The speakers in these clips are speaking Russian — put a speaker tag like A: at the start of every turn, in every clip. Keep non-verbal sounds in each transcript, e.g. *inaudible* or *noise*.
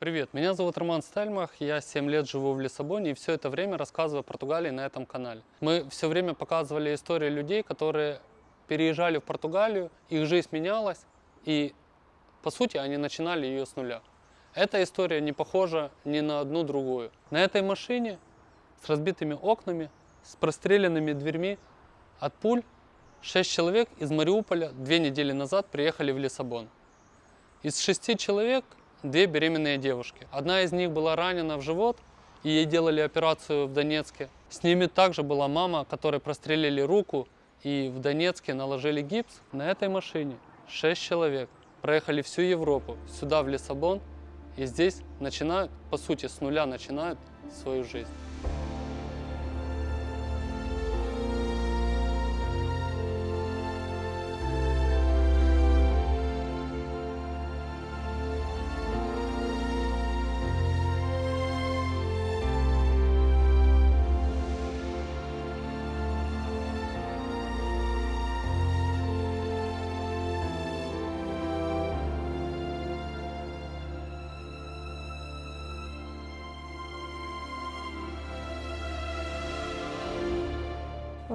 A: Привет, меня зовут Роман Стельмах, я 7 лет живу в Лиссабоне и все это время рассказываю о Португалии на этом канале. Мы все время показывали истории людей, которые переезжали в Португалию, их жизнь менялась, и по сути они начинали ее с нуля. Эта история не похожа ни на одну другую. На этой машине с разбитыми окнами, с простреленными дверьми от пуль, 6 человек из Мариуполя две недели назад приехали в Лиссабон. Из шести человек две беременные девушки. Одна из них была ранена в живот, и ей делали операцию в Донецке. С ними также была мама, которой прострелили руку, и в Донецке наложили гипс. На этой машине шесть человек проехали всю Европу, сюда, в Лиссабон, и здесь начинают, по сути, с нуля начинают свою жизнь.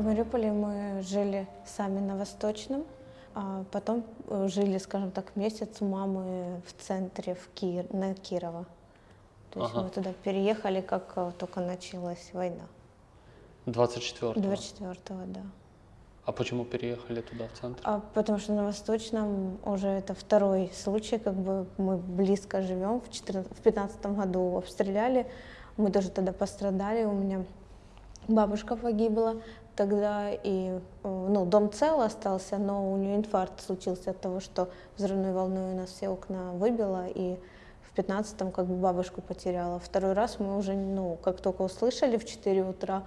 B: Мариуполе мы жили сами на Восточном, а потом э, жили, скажем так, месяц у мамы в центре, в Ки... на Кирово. То есть
A: Ага.
B: мы туда переехали, как э, только началась война.
A: 24
B: 24-го, да.
A: А почему переехали туда, в центр?
B: А потому что на Восточном уже это второй случай, как бы мы близко живем. В, 14, в 15 году обстреляли, мы тоже тогда пострадали, у меня бабушка погибла тогда, и э, ну, дом цел остался, но у нее инфаркт случился от того, что взрывной волной у нас все окна выбило, и в 15-м как бы бабушку потеряла. Второй раз мы уже, ну, как только услышали в 4 утра,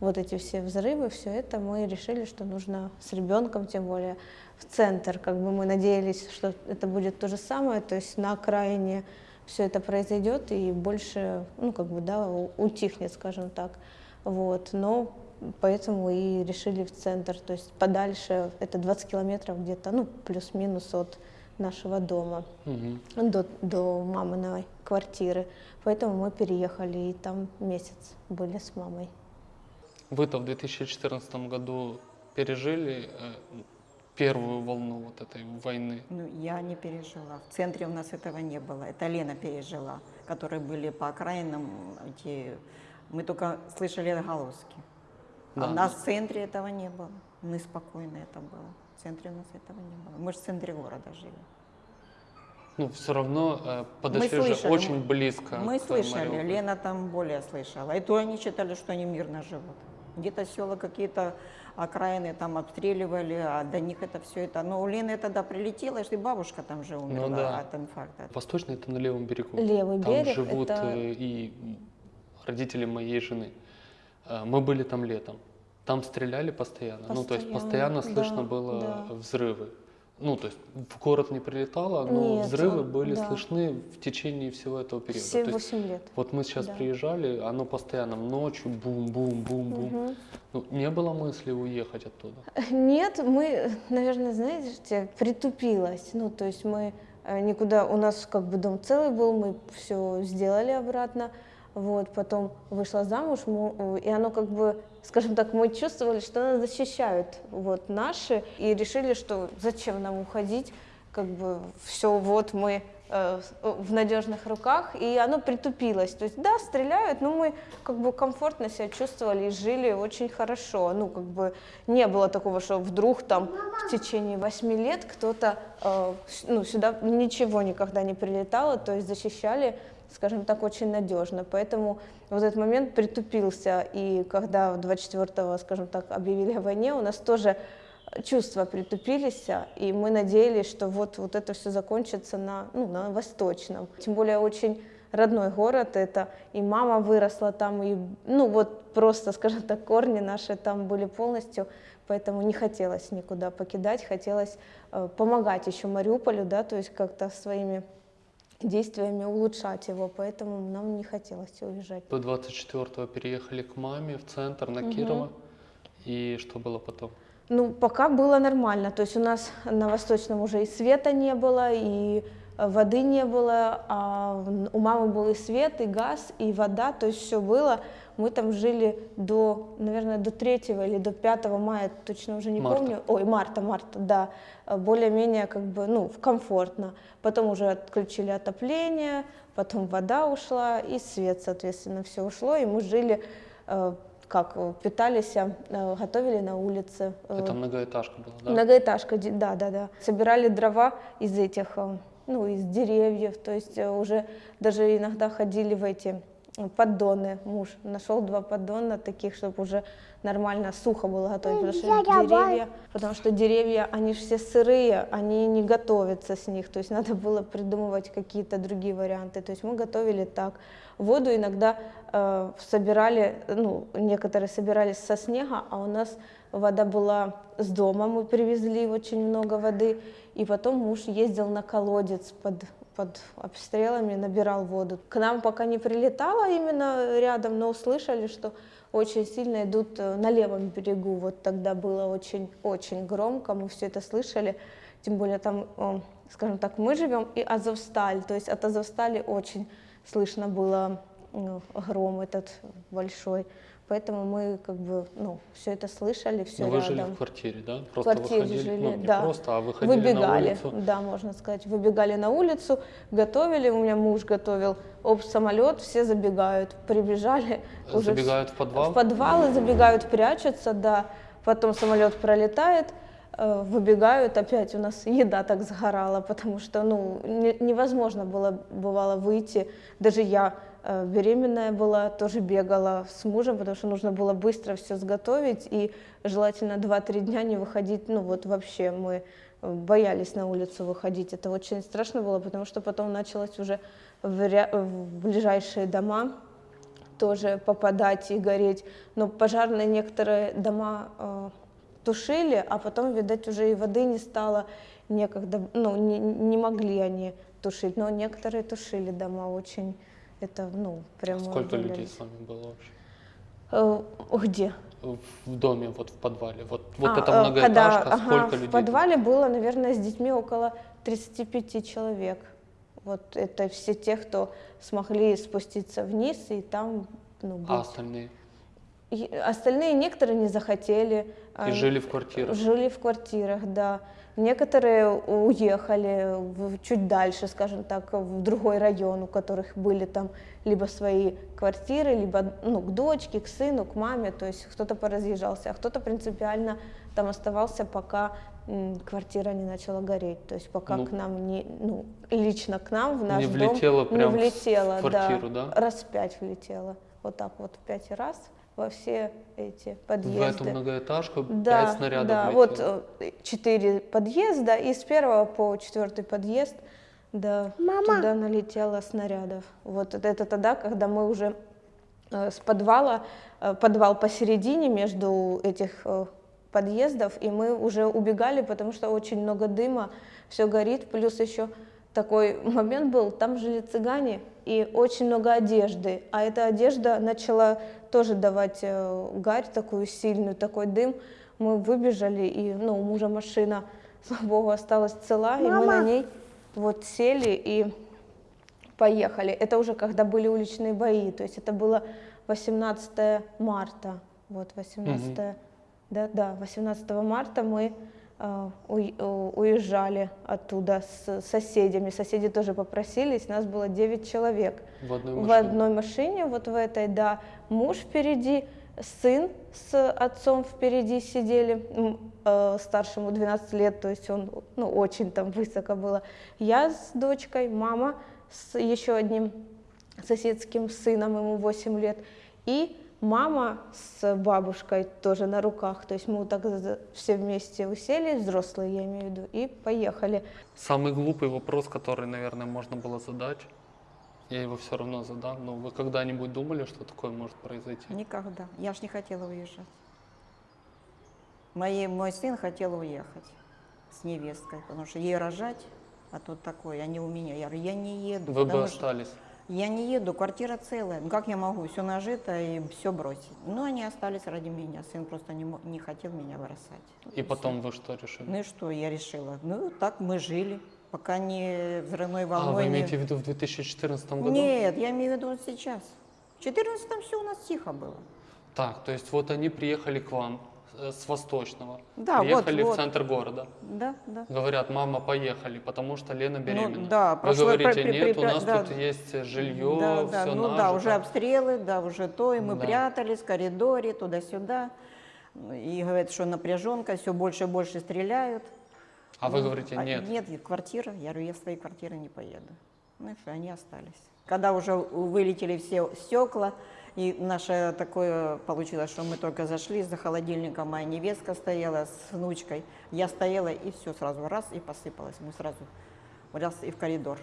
B: вот эти все взрывы, все это, мы решили, что нужно с ребенком, тем более в центр. Как бы мы надеялись, что это будет то же самое, то есть на окраине все это произойдет и больше, ну как бы, да, утихнет, скажем так. Вот, но поэтому и решили в центр, то есть подальше, это 20 километров где-то, ну плюс-минус от нашего дома
A: Мгм.
B: до, до маминой квартиры. Поэтому мы переехали и там месяц были с мамой.
A: Вы-то в 2014 году пережили э, первую волну вот этой войны.
C: Ну, я не пережила. В центре у нас этого не было. Это Лена пережила, которые были по окраинам. Эти... Мы только слышали отголоски. А у нас в центре этого не было. Мы спокойно это было. В центре у нас этого не было. Мы же в центре города жили.
A: Ну, все равно э, подошли же
C: слышали,
A: очень
C: мы-
A: близко.
C: Мы слышали,
A: Мариуполю.
C: Лена там более слышала. И то они считали, что они мирно живут. Где-то села какие-то окраины там обстреливали, а до них это все это. Но у Лены тогда прилетело, что и бабушка там же умерла
A: Ну да.
C: от инфаркта.
A: Восточный это на левом берегу.
B: Левый
A: там
B: берег
A: живут
B: это-
A: э, и родители моей жены. Э, Мы были там летом. Там стреляли постоянно. Ну, то есть
B: Постоянно,
A: постоянно слышно
B: да,
A: было
B: да.
A: взрывы. Ну, то есть в город не прилетало, но
B: Нет,
A: взрывы
B: он-
A: были
B: да.
A: слышны в течение всего этого периода.
B: Все
A: То есть
B: 8 лет.
A: Вот мы сейчас
B: Да.
A: приезжали, оно постоянно ночью бум-бум-бум-бум.
B: Мгм.
A: Ну, не было мысли уехать оттуда. *laughs*
B: Нет, мы, наверное, знаете, притупилось. Ну, то есть мы э, никуда, у нас как бы дом целый был, мы все сделали обратно. Вот, потом вышла замуж, му- и оно как бы, скажем так, мы чувствовали, что нас защищают вот наши, и решили, что зачем нам уходить, как бы все вот мы э, в надежных руках, и оно притупилось. То есть, да, стреляют, но мы как бы комфортно себя чувствовали и жили очень хорошо. Ну, как бы не было такого, что вдруг там в течение восьми лет кто-то, э, ну, сюда ничего никогда не прилетало, то есть защищали, скажем так, очень надежно. Поэтому вот этот момент притупился, и когда 24-го, скажем так, объявили о войне, у нас тоже чувства притупились, и мы надеялись, что вот, вот это все закончится на, ну, на Восточном. Тем более очень родной город это, и мама выросла там, и, ну, вот просто, скажем так, корни наши там были полностью, поэтому не хотелось никуда покидать, хотелось э, помогать еще Мариуполю, да, то есть как-то своими действиями улучшать его, поэтому нам не хотелось уезжать.
A: Вы 24-го переехали к маме в центр на Кирово. И что было потом?
B: Ну, пока было нормально. То есть у нас на Восточном уже и света не было, и э, воды не было, а у мамы был и свет, и газ, и вода, то есть все было. Мы там жили до, наверное, до 3 или до 5 мая, точно уже не
A: Марта.
B: помню. Ой, марта, марта, да. Более-менее как бы, ну, комфортно. Потом уже отключили отопление, потом вода ушла, и свет, соответственно, все ушло, и мы жили, э, как, питались, э, готовили на улице. э,
A: Это многоэтажка была, да?
B: Многоэтажка, да, да, да. Собирали дрова из этих, ну, из деревьев, то есть уже даже иногда ходили в эти поддоны. Муж нашел два поддона таких, чтобы уже нормально сухо было готовить, потому что деревья, потому что деревья, они же все сырые, они не готовятся с них, то есть надо было придумывать какие-то другие варианты. То есть мы готовили так. Воду иногда э, собирали, ну, некоторые собирались со снега, а у нас вода была с дома, мы привезли очень много воды, и потом муж ездил на колодец под, под обстрелами, набирал воду. К нам пока не прилетало именно рядом, но услышали, что очень сильно идут э, на левом берегу. Вот тогда было очень-очень громко, мы все это слышали. Тем более там, э, скажем так, мы живем и Азовсталь, то есть от Азовстали очень слышно было э, гром этот большой. Поэтому мы как бы, ну, все это слышали, все
A: Но Ну, вы
B: рядом.
A: жили в квартире, да?
B: В
A: Просто
B: квартире
A: выходили,
B: жили,
A: ну, не
B: да.
A: просто, а выходили
B: Выбегали,
A: на улицу.
B: да, можно сказать, выбегали на улицу, готовили, у меня муж готовил, оп, самолет, все забегают, прибежали, уже вс-
A: Забегают в подвал?
B: в подвалы забегают, прячутся, да, потом самолет пролетает, э, выбегают, опять у нас еда так сгорала, потому что, ну, не- невозможно было, бывало, выйти, даже я э, беременная была, тоже бегала с мужем, потому что нужно было быстро все сготовить, и желательно 2-3 дня не выходить, ну, вот вообще мы э, боялись на улицу выходить, это очень страшно было, потому что потом началось уже в, ря- в ближайшие дома, тоже попадать и гореть. Но пожарные некоторые дома э, тушили, а потом, видать, уже и воды не стало. Некогда, ну, не, не могли они тушить, но некоторые тушили дома очень, это, ну, прямо
A: Сколько людей
B: удивлялись.
A: с вами было вообще?
B: Э, где?
A: В доме, вот в подвале. Вот, вот
B: А,
A: это
B: э,
A: многоэтажка,
B: когда- ага,
A: сколько людей?
B: В подвале было, наверное, с детьми около 35 человек. Вот это все те, кто смогли спуститься вниз и там ну, быть.
A: А остальные?
B: И остальные некоторые не захотели.
A: И
B: а,
A: жили в квартирах?
B: Жили в квартирах, да. Некоторые уехали в- чуть дальше, скажем так, в другой район, у которых были там либо свои квартиры, либо ну, к дочке, к сыну, к маме. То есть кто-то поразъезжался, а кто-то принципиально там оставался, пока м, квартира не начала гореть. То есть пока
A: Ну,
B: к нам не, ну, лично к нам в наш
A: не
B: дом
A: влетело
B: не
A: прям в квартиру, да?
B: Раз пять влетело. Вот так вот пять раз во все эти
A: В
B: подъезды.
A: эту многоэтажку
B: Да,
A: пять снарядов
B: да,
A: влетело?
B: вот э, четыре подъезда, и с первого по четвертый подъезд, да, туда налетело снарядов. Вот это, тогда, когда мы уже э, с подвала, э, подвал посередине между этих э, подъездов, и мы уже убегали, потому что очень много дыма, все горит, плюс еще такой момент был, там жили цыгане, и очень много одежды, а эта одежда начала тоже давать э, гарь такую сильную, такой дым. Мы выбежали, и ну, у мужа машина, *laughs* слава богу, осталась цела, и мы на ней вот сели и поехали. Это уже когда были уличные бои, то есть это было 18 марта, вот 18, да, да, 18 марта мы уезжали оттуда с соседями. Соседи тоже попросились, нас было 9 человек.
A: В одной
B: В
A: машине?
B: одной машине, вот в этой, да, муж впереди, сын с отцом впереди сидели, э, старшему 12 лет, то есть он, ну, очень там высоко было. Я с дочкой, мама с еще одним соседским сыном, ему 8 лет, и мама с бабушкой тоже на руках, то есть мы вот так все вместе уселись, взрослые я имею в виду, и поехали.
A: Самый глупый вопрос, который, наверное, можно было задать, я его все равно задам, но вы когда-нибудь думали, что такое может произойти?
C: Никогда. Я ж не хотела уезжать. Мои, мой сын хотел уехать с невесткой, потому что ей рожать, а тут такое, они у меня. Я говорю, я не еду.
A: Вы бы
C: потому что
A: остались.
C: Я не еду, квартира целая. Ну как я могу все нажито и все бросить? Ну они остались ради меня. Сын просто не, не хотел меня бросать.
A: И потом вы что решили?
C: Ну и что, я решила? Ну так мы жили. пока не взрывной
A: А,
C: волной.
A: вы
C: не-
A: имеете в виду в 2014 году?
C: Нет, я имею в виду вот сейчас. В 14 все у нас тихо было.
A: Так, то есть вот они приехали к вам с Восточного,
C: Да, вот,
A: приехали в
C: вот.
A: центр города.
C: Да, да.
A: Говорят, мама, поехали, потому что Лена беременна.
C: Ну да,
A: Вы
C: прошло-
A: говорите,
C: при- при-
A: нет, у
C: при-
A: нас
C: да.
A: тут есть жилье,
C: да, да,
A: все
C: ну да, уже обстрелы, да, уже то, и мы
A: Да.
C: прятались в коридоре, туда-сюда. И говорят, что напряженка, все больше и больше стреляют.
A: А вы
C: Ну,
A: говорите,
C: а
A: нет.
C: Нет, квартира. Я говорю, я в своей квартиры не поеду. Ну и что, они остались. Когда уже вылетели все стекла, и наше такое получилось, что мы только зашли, за холодильником моя невестка стояла с внучкой, я стояла, и все сразу раз, и посыпалось. Мы сразу раз и в коридор.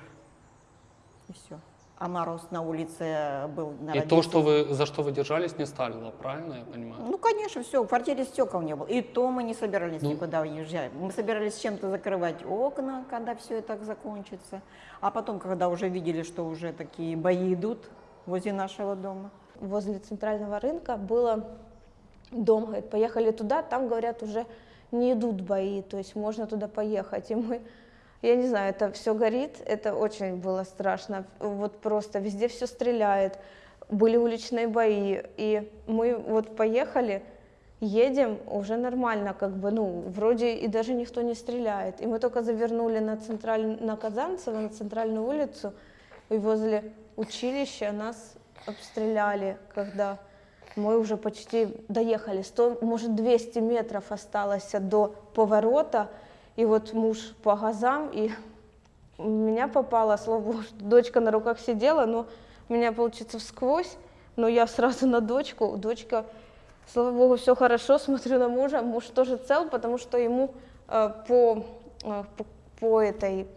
C: И все. А мороз на улице был на
A: И то, что вы, за что вы держались, не сталило, правильно я понимаю?
C: Ну, конечно, все, в квартире стекол не было. И то мы не собирались
A: Ну.
C: никуда уезжать. Мы собирались чем-то закрывать окна, когда все это закончится. А потом, когда уже видели, что уже такие бои идут возле нашего дома.
B: Возле центрального рынка было дом, говорит, поехали туда, там, говорят, уже не идут бои, то есть можно туда поехать. И мы, я не знаю, это все горит, это очень было страшно, вот просто везде все стреляет, были уличные бои, и мы вот поехали, едем, уже нормально, как бы, ну, вроде и даже никто не стреляет. И мы только завернули на, централь... на Казанцево, на центральную улицу, и возле училища нас обстреляли, когда мы уже почти доехали. 100, может, 200 метров осталось до поворота, и вот муж по газам, и меня попало, слава богу, что дочка на руках сидела, но меня, получится, всквозь, но я сразу на дочку, дочка, слава богу, все хорошо, смотрю на мужа, муж тоже цел, потому что ему э, по, э, по, по этой,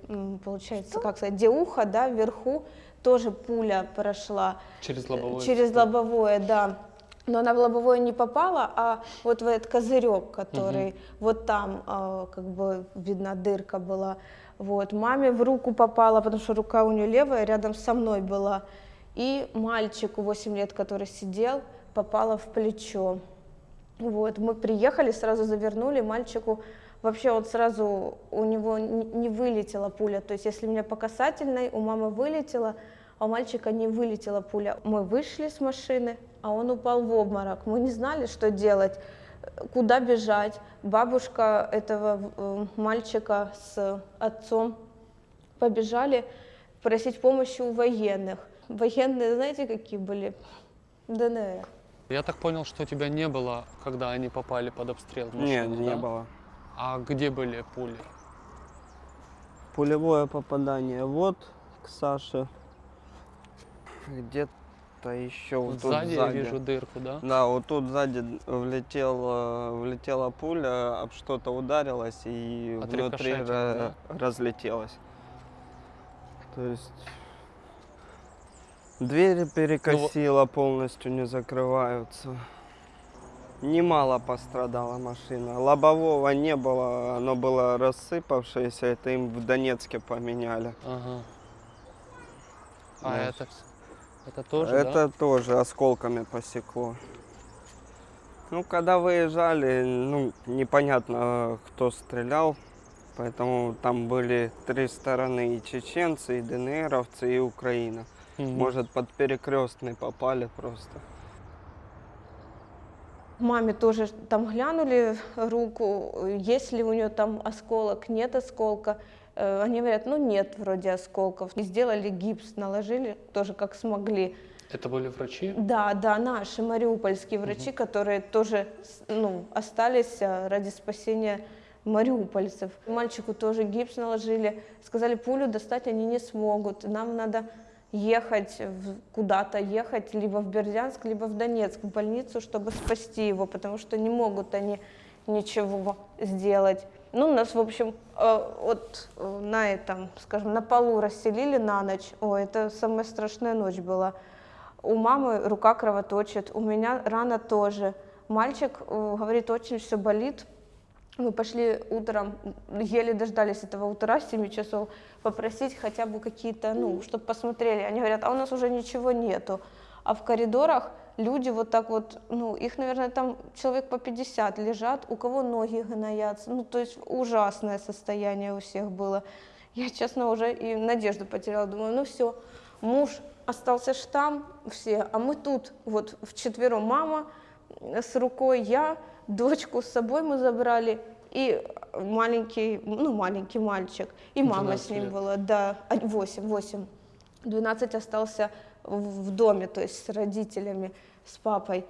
B: получается, как сказать, где ухо, да, вверху, тоже пуля прошла.
A: Через лобовое
B: Через
A: стекло.
B: лобовое, да. Но она в лобовое не попала, а вот в этот козырек, который вот там, а, как бы видно, дырка была. Вот. Маме в руку попала, потому что рука у нее левая, рядом со мной была. И мальчику 8 лет, который сидел, попала в плечо. Вот, мы приехали, сразу завернули, мальчику вообще вот сразу у него не не вылетела пуля, то есть если у меня по касательной, у мамы вылетела, а у мальчика не вылетела пуля. Мы вышли с машины, а он упал в обморок. Мы не знали, что делать, куда бежать. Бабушка этого э, мальчика с отцом побежали просить помощи у военных. Военные, знаете, какие были? ДНР.
A: Я так понял, что тебя не было, когда они попали под обстрел машины,
D: Нет, не
A: да?
D: было.
A: А где были пули?
D: Пулевое попадание вот к Саше. Где-то еще вот тут
A: сзади,
D: сзади.
A: я вижу дырку, да?
D: Да, вот тут сзади влетела, влетела пуля, об что-то ударилась и внутри
A: Отрикошетила,
D: ра- разлетелась. То есть двери перекосило, полностью не закрываются. Немало пострадала машина. Лобового не было, оно было рассыпавшееся, это им в Донецке поменяли.
A: Ага. А
D: Да.
A: это, это тоже,
D: Это
A: да?
D: тоже осколками посекло. Ну, когда выезжали, ну, непонятно, кто стрелял, поэтому там были три стороны, и чеченцы, и ДНРовцы, и Украина.
A: Мгм.
D: Может, под перекрестный попали просто.
B: Маме тоже там глянули руку, есть ли у нее там осколок, нет осколка. Э, Они говорят, ну нет вроде осколков. И сделали гипс, наложили тоже как смогли.
A: Это были врачи?
B: Да, да, наши мариупольские врачи, которые тоже ну, остались а, ради спасения мариупольцев. Мальчику тоже гипс наложили, сказали, пулю достать они не смогут, нам надо ехать куда-то, ехать либо в Бердянск, либо в Донецк, в больницу, чтобы спасти его, потому что не могут они ничего сделать. Ну, нас, в общем, э, вот э, на этом, скажем, на полу расселили на ночь. О, это самая страшная ночь была. У мамы рука кровоточит, у меня рана тоже. Мальчик э, говорит, очень все болит. Мы пошли утром, еле дождались этого утра, 7 часов, попросить хотя бы какие-то, ну, чтобы посмотрели. Они говорят, а у нас уже ничего нету. А в коридорах люди вот так вот, ну, их, наверное, там человек по 50 лежат, у кого ноги гноятся. Ну, то есть ужасное состояние у всех было. Я, честно, уже и надежду потеряла. Думаю, ну все, муж остался ж там, все, а мы тут, вот вчетвером мама с рукой, я, дочку с собой мы забрали, и маленький, ну, маленький мальчик, и мама с
A: 12
B: ним
A: лет.
B: была, да, 8, 8. 12 остался в в доме, то есть с родителями, с папой.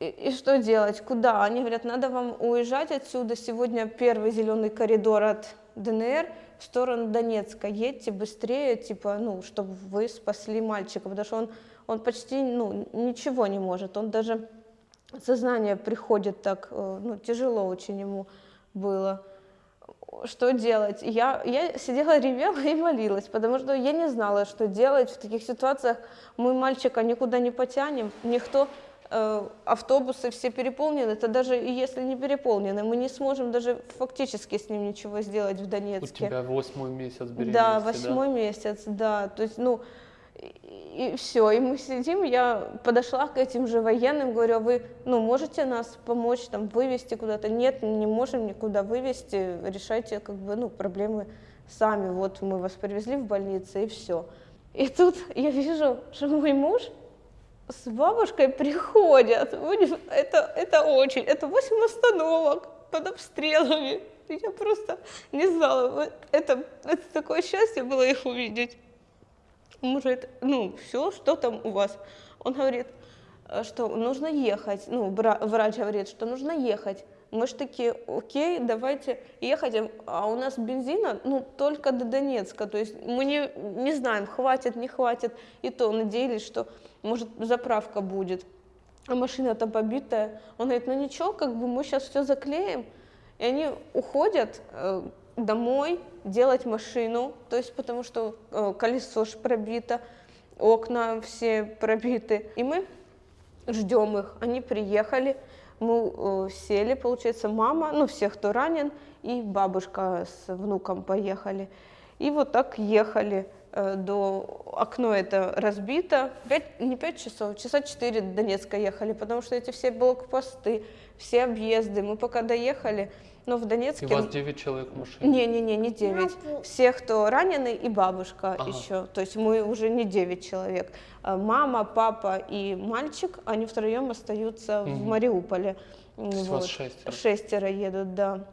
B: И, и что делать? Куда? Они говорят, надо вам уезжать отсюда. Сегодня первый зеленый коридор от ДНР в сторону Донецка. Едьте быстрее, типа, ну, чтобы вы спасли мальчика, потому что он, он почти, ну, ничего не может. Он даже сознание приходит так, э, ну, тяжело очень ему было. Что делать? Я, я сидела, ревела и молилась, потому что я не знала, что делать в таких ситуациях. Мы мальчика никуда не потянем, никто, э, автобусы все переполнены, это даже если не переполнены, мы не сможем даже фактически с ним ничего сделать в
A: У
B: Донецке.
A: тебя восьмой месяц беременности,
B: Да, восьмой месяц, да. То есть, ну, и, все, и мы сидим, я подошла к этим же военным, говорю, а вы, ну, можете нас помочь, там, вывести куда-то? Нет, не можем никуда вывести, решайте, как бы, ну, проблемы сами, вот мы вас привезли в больницу, и все. И тут я вижу, что мой муж с бабушкой приходят. Это, это очень, это 8 остановок под обстрелами. Я просто не знала, это, это такое счастье было их увидеть. Может, ну, все, что там у вас? Он говорит, э, что нужно ехать. Ну, врач говорит, что нужно ехать. Мы же такие, окей, давайте ехать. А у нас бензина, ну, только до Донецка. То есть мы не, не знаем, хватит, не хватит. И то надеялись, что, может, заправка будет. А машина там побитая. Он говорит, ну ничего, как бы мы сейчас все заклеим. И они уходят э, домой делать машину, то есть потому что э, колесо ж пробито, окна все пробиты. И мы ждем их. Они приехали, мы э, сели, получается, мама, ну все, кто ранен, и бабушка с внуком поехали. И вот так ехали до окно это разбито. Пять, не пять часов, часа четыре до Донецка ехали, потому что эти все блокпосты, все объезды. Мы пока доехали, но в
A: И
B: Донецке...
A: вас 9 человек в машине.
B: Не-не-не, не 9. Все, кто ранены, и бабушка
A: Ага.
B: еще. То есть мы уже не 9 человек. А Мама, папа и мальчик, они втроем остаются в
A: Мгм.
B: Мариуполе.
A: То есть вас шестеро.
B: Шестеро едут, да.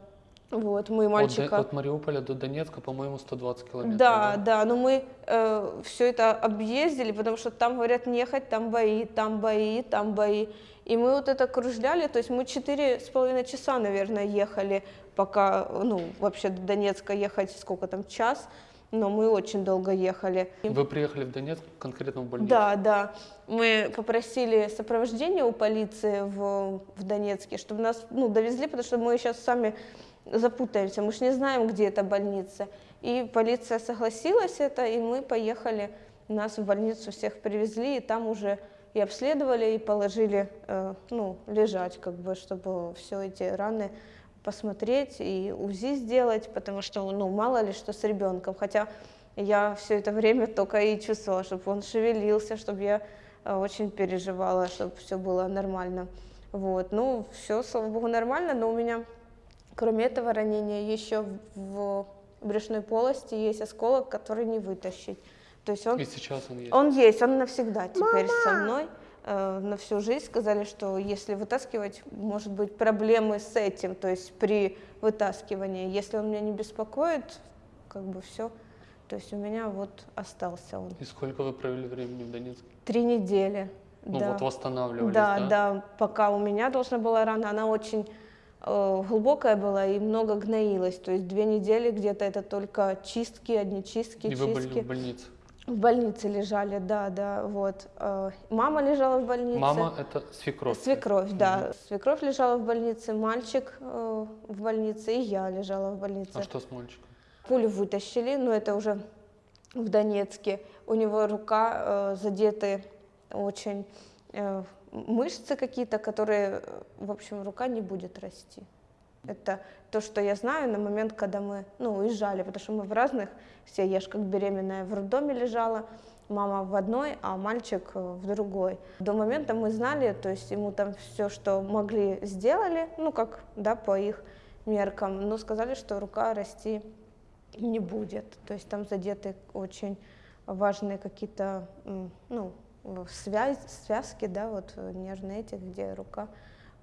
B: Вот, мы
A: От,
B: мальчика...
A: Д- от Мариуполя до Донецка, по-моему, 120 километров.
B: Да, да, но мы все это объездили, потому что там говорят ехать, там бои, там бои, там бои. И мы вот это кружляли, то есть мы четыре с половиной часа, наверное, ехали, пока, ну, вообще до Донецка ехать сколько там, час, но мы очень долго ехали.
A: Вы приехали в Донецк конкретно в больницу?
B: Да, да. Мы попросили сопровождение у полиции в, в Донецке, чтобы нас ну, довезли, потому что мы сейчас сами запутаемся, мы же не знаем, где эта больница. И полиция согласилась это, и мы поехали, нас в больницу всех привезли, и там уже и обследовали, и положили, э, ну, лежать, как бы, чтобы все эти раны посмотреть и УЗИ сделать, потому что, ну, мало ли что с ребенком. Хотя я все это время только и чувствовала, чтобы он шевелился, чтобы я э, очень переживала, чтобы все было нормально. Вот, ну, все, слава богу, нормально, но у меня, кроме этого ранения, еще в брюшной полости есть осколок, который не вытащить. То есть он
A: И сейчас он есть?
B: он есть, он навсегда теперь со мной, э, на всю жизнь. Сказали, что если вытаскивать, может быть проблемы с этим, то есть при вытаскивании. Если он меня не беспокоит, как бы все. То есть у меня вот остался он.
A: И сколько вы провели времени в Донецке?
B: Три недели.
A: Ну
B: да.
A: вот восстанавливались,
B: Да,
A: да?
B: да, пока у меня должна была рана, она очень глубокая была и много гноилась. То есть две недели где-то это только чистки, одни чистки,
A: И вы были
B: чистки.
A: в больнице?
B: В больнице лежали, да, да, вот. Э, Мама лежала в больнице.
A: Мама это свекровь?
B: Свекровь, да. Свекровь лежала в больнице, мальчик э, в больнице, и я лежала в больнице.
A: А что с мальчиком?
B: Пулю вытащили, но это уже в Донецке. У него рука э, задеты очень э, мышцы какие-то, которые, э, в общем, рука не будет расти. Это то, что я знаю на момент, когда мы ну, уезжали, потому что мы в разных, все, я же как беременная в роддоме лежала, мама в одной, а мальчик э, в другой. До момента мы знали, то есть ему там все, что могли, сделали, ну как, да, по их меркам, но сказали, что рука расти не будет. То есть там задеты очень важные какие-то ну, в связь, связки, да, вот э, нежные эти, где рука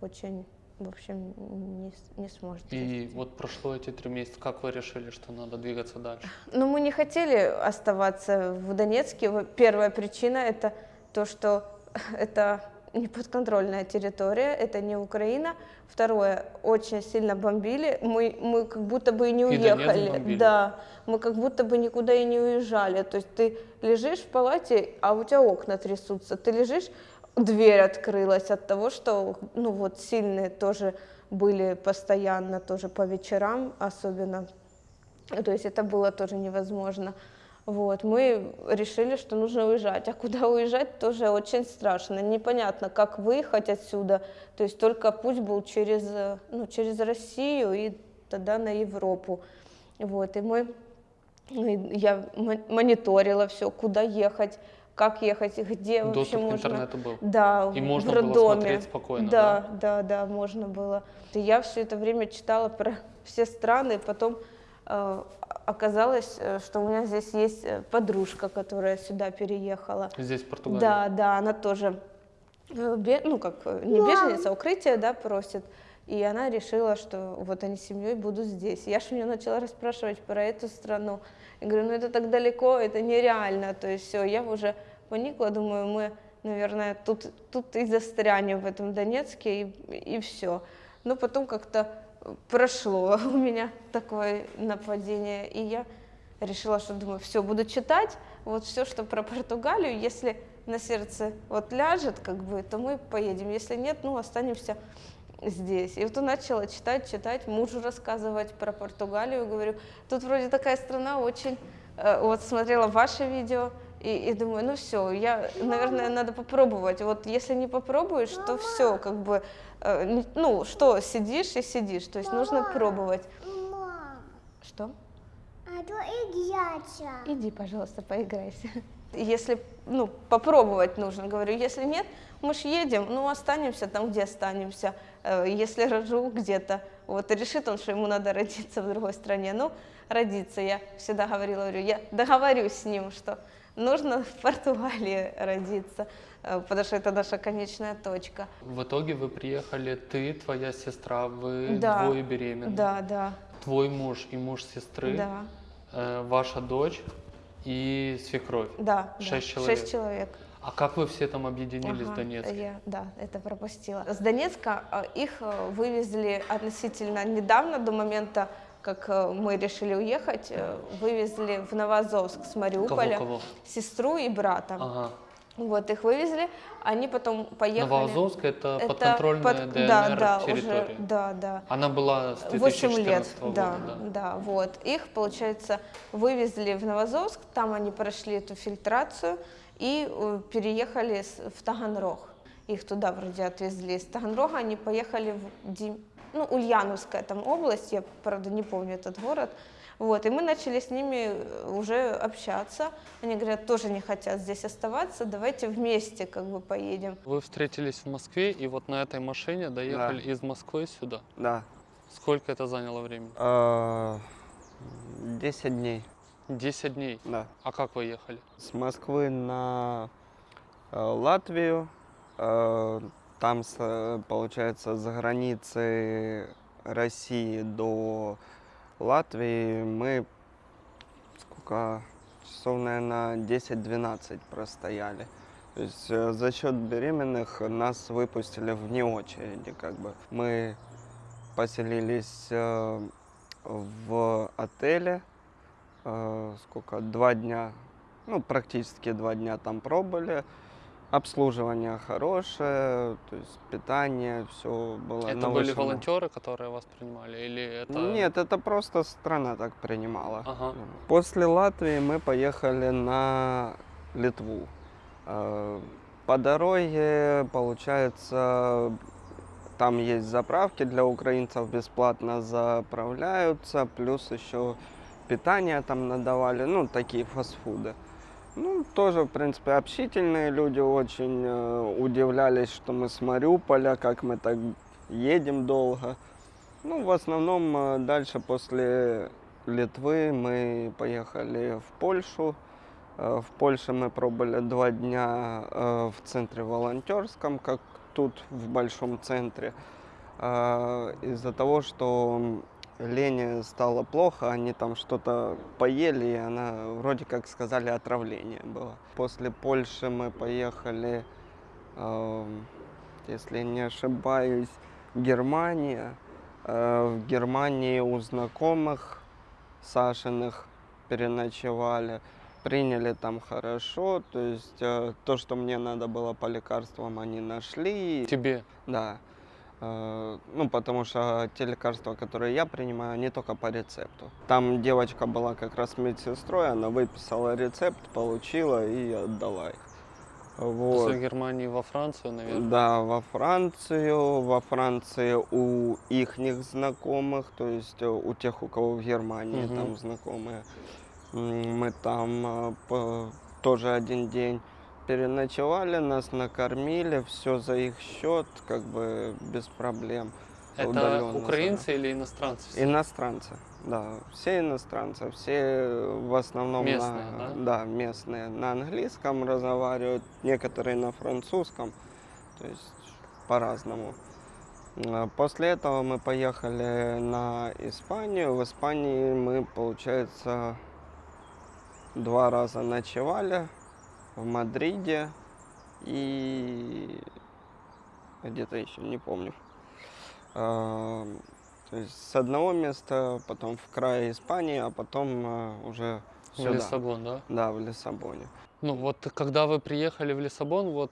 B: очень, в общем, не, не сможет.
A: И вот прошло эти три месяца, как вы решили, что надо двигаться дальше? *laughs*
B: Но мы не хотели оставаться в Донецке. Первая причина это то, что *laughs* это неподконтрольная территория, это не Украина. Второе, очень сильно бомбили. Мы, мы как будто бы и не уехали. Да, мы как будто бы никуда и не уезжали. То есть ты лежишь в палате, а у тебя окна трясутся. Ты лежишь, дверь открылась от того, что ну вот сильные тоже были постоянно, тоже по вечерам особенно. То есть это было тоже невозможно. Вот, мы решили, что нужно уезжать. А куда уезжать, тоже очень страшно. Непонятно, как выехать отсюда. То есть только путь был через, ну, через Россию и тогда на Европу. Вот, и мы, и я мо- мониторила все, куда ехать, как ехать, где вообще
A: Доступ к
B: можно.
A: интернету был.
B: Да,
A: И
B: в-
A: можно
B: в
A: было
B: роддоме.
A: смотреть спокойно,
B: Да, да, да, можно было. И я все это время читала про *laughs* все страны, потом э, оказалось, э, что у меня здесь есть э, подружка, которая сюда переехала.
A: Здесь, в Португалии.
B: Да, да, она тоже, э, бе- ну как, не беженец, а укрытие, да, просит. И она решила, что вот они с семьей будут здесь. Я же у нее начала расспрашивать про эту страну. Я говорю, ну это так далеко, это нереально. То есть все, я уже поникла, думаю, мы, наверное, тут, тут и застрянем в этом Донецке, и, и все. Но потом как-то прошло *laughs* у меня такое нападение, и я решила, что думаю, все, буду читать, вот все, что про Португалию, если на сердце вот ляжет, как бы, то мы поедем, если нет, ну, останемся здесь. И вот начала читать, читать, мужу рассказывать про Португалию, говорю, тут вроде такая страна очень, э, вот смотрела ваше видео, и, и думаю, ну все, я, наверное, надо попробовать. Вот если не попробуешь, то все, как бы, э, ну что, сидишь и сидишь, то есть нужно пробовать. Что?
E: а то играться.
B: Иди, пожалуйста, поиграйся. Если, ну, попробовать нужно, говорю, если нет, мы ж едем, ну, останемся там, где останемся. Э, Если рожу где-то, вот, решит он, что ему надо родиться в другой стране, ну, родиться. Я всегда говорила, говорю, я договорюсь с ним, что нужно в Португалии родиться, э, потому что это наша конечная точка.
A: В итоге вы приехали, ты, твоя сестра, вы
B: Да.
A: двое беременны.
B: Да, да,
A: Твой муж и муж сесры,
B: да,
A: э, ваша дочь и свекровь.
B: да. да.
A: Шесть человек.
B: Шесть человек.
A: А как вы все там объединились в
B: Ага,
A: Донецке?
B: Я, да, это пропустила. С Донецка э, их э, вывезли относительно недавно, до момента, как э, мы решили уехать, э, вывезли в Новоазовск с Мариуполя
A: Кого, кого?
B: сестру и брата.
A: Ага.
B: Вот их вывезли, они потом поехали.
A: Новоазовск это,
B: Это
A: подконтрольная
B: под-
A: ДНР
B: да, да,
A: территория.
B: уже, да, да.
A: Она была с
B: 8
A: 2014
B: лет,
A: года,
B: да,
A: да.
B: да, вот. Их, получается, вывезли в Новозовск, там они прошли эту фильтрацию и э, переехали в Таганрог. Их туда вроде отвезли. Из Таганрога они поехали в Дим... ну, Ульяновская там область, я, правда, не помню этот город. Вот, и мы начали с ними э, уже общаться. Они говорят, тоже не хотят здесь оставаться, давайте вместе как бы поедем.
A: Вы встретились в Москве и вот на этой машине доехали из Москвы сюда.
D: Да.
A: Сколько это заняло времени?
D: А, 10 дней,
A: 10 дней.
D: да.
A: А как вы ехали?
D: С Москвы на э, Латвию. Там, э, получается, с границы России до Латвии мы сколько часов, наверное, 10-12 простояли. То есть э, за счет беременных нас выпустили вне очереди, как бы. Мы поселились э, в отеле, сколько, два дня, ну, практически два дня там пробыли. Обслуживание хорошее, то есть питание, все было
A: это
D: на
A: были
D: высшем-
A: волонтеры, которые вас принимали? Или это...
D: Нет, это просто страна так принимала.
A: Ага.
D: После Латвии мы поехали на Литву. Э, По дороге, получается, там есть заправки для украинцев, бесплатно заправляются, плюс еще питание там надавали, ну, такие фастфуды. Ну, тоже, в принципе, общительные люди очень э, удивлялись, что мы с Мариуполя, как мы так едем долго. Ну, в основном э, дальше после Литвы мы поехали в Польшу. Э, В Польше мы пробыли два дня э, в центре волонтерском, как тут в большом центре. Э, Из-за того, что Лене стало плохо, они там что-то поели, и она вроде как сказали отравление было. После Польши мы поехали, э, если не ошибаюсь, Германия. Э, В Германии у знакомых Сашиных переночевали. Приняли там хорошо, то есть э, то, что мне надо было по лекарствам, они нашли.
A: Тебе.
D: Да. Э, Ну, потому что те лекарства, которые я принимаю, они только по рецепту. Там девочка была как раз медсестрой, она выписала рецепт, получила и отдала их. Вот.
A: После Германии во Францию, наверное.
D: Да, во Францию, во Франции у ихних знакомых, то есть э, у тех, у кого в Германии
A: Мгм.
D: там знакомые. Мы там э, тоже один день переночевали, нас накормили, все за их счет, как бы без проблем.
A: Это
D: удаленно,
A: украинцы или иностранцы? все?
D: Иностранцы, да, все иностранцы, все в основном
A: Местные,
D: на,
A: да?
D: местные на английском разговаривают, некоторые на французском, то есть по-разному. А После этого мы поехали на Испанию. В Испании мы, получается, два раза ночевали в Мадриде и где-то еще, не помню. А, То есть с одного места, потом в крае Испании, а потом а, уже
A: В
D: сюда.
A: Лиссабон, да?
D: Да, в Лиссабоне.
A: Ну вот когда вы приехали в Лиссабон, вот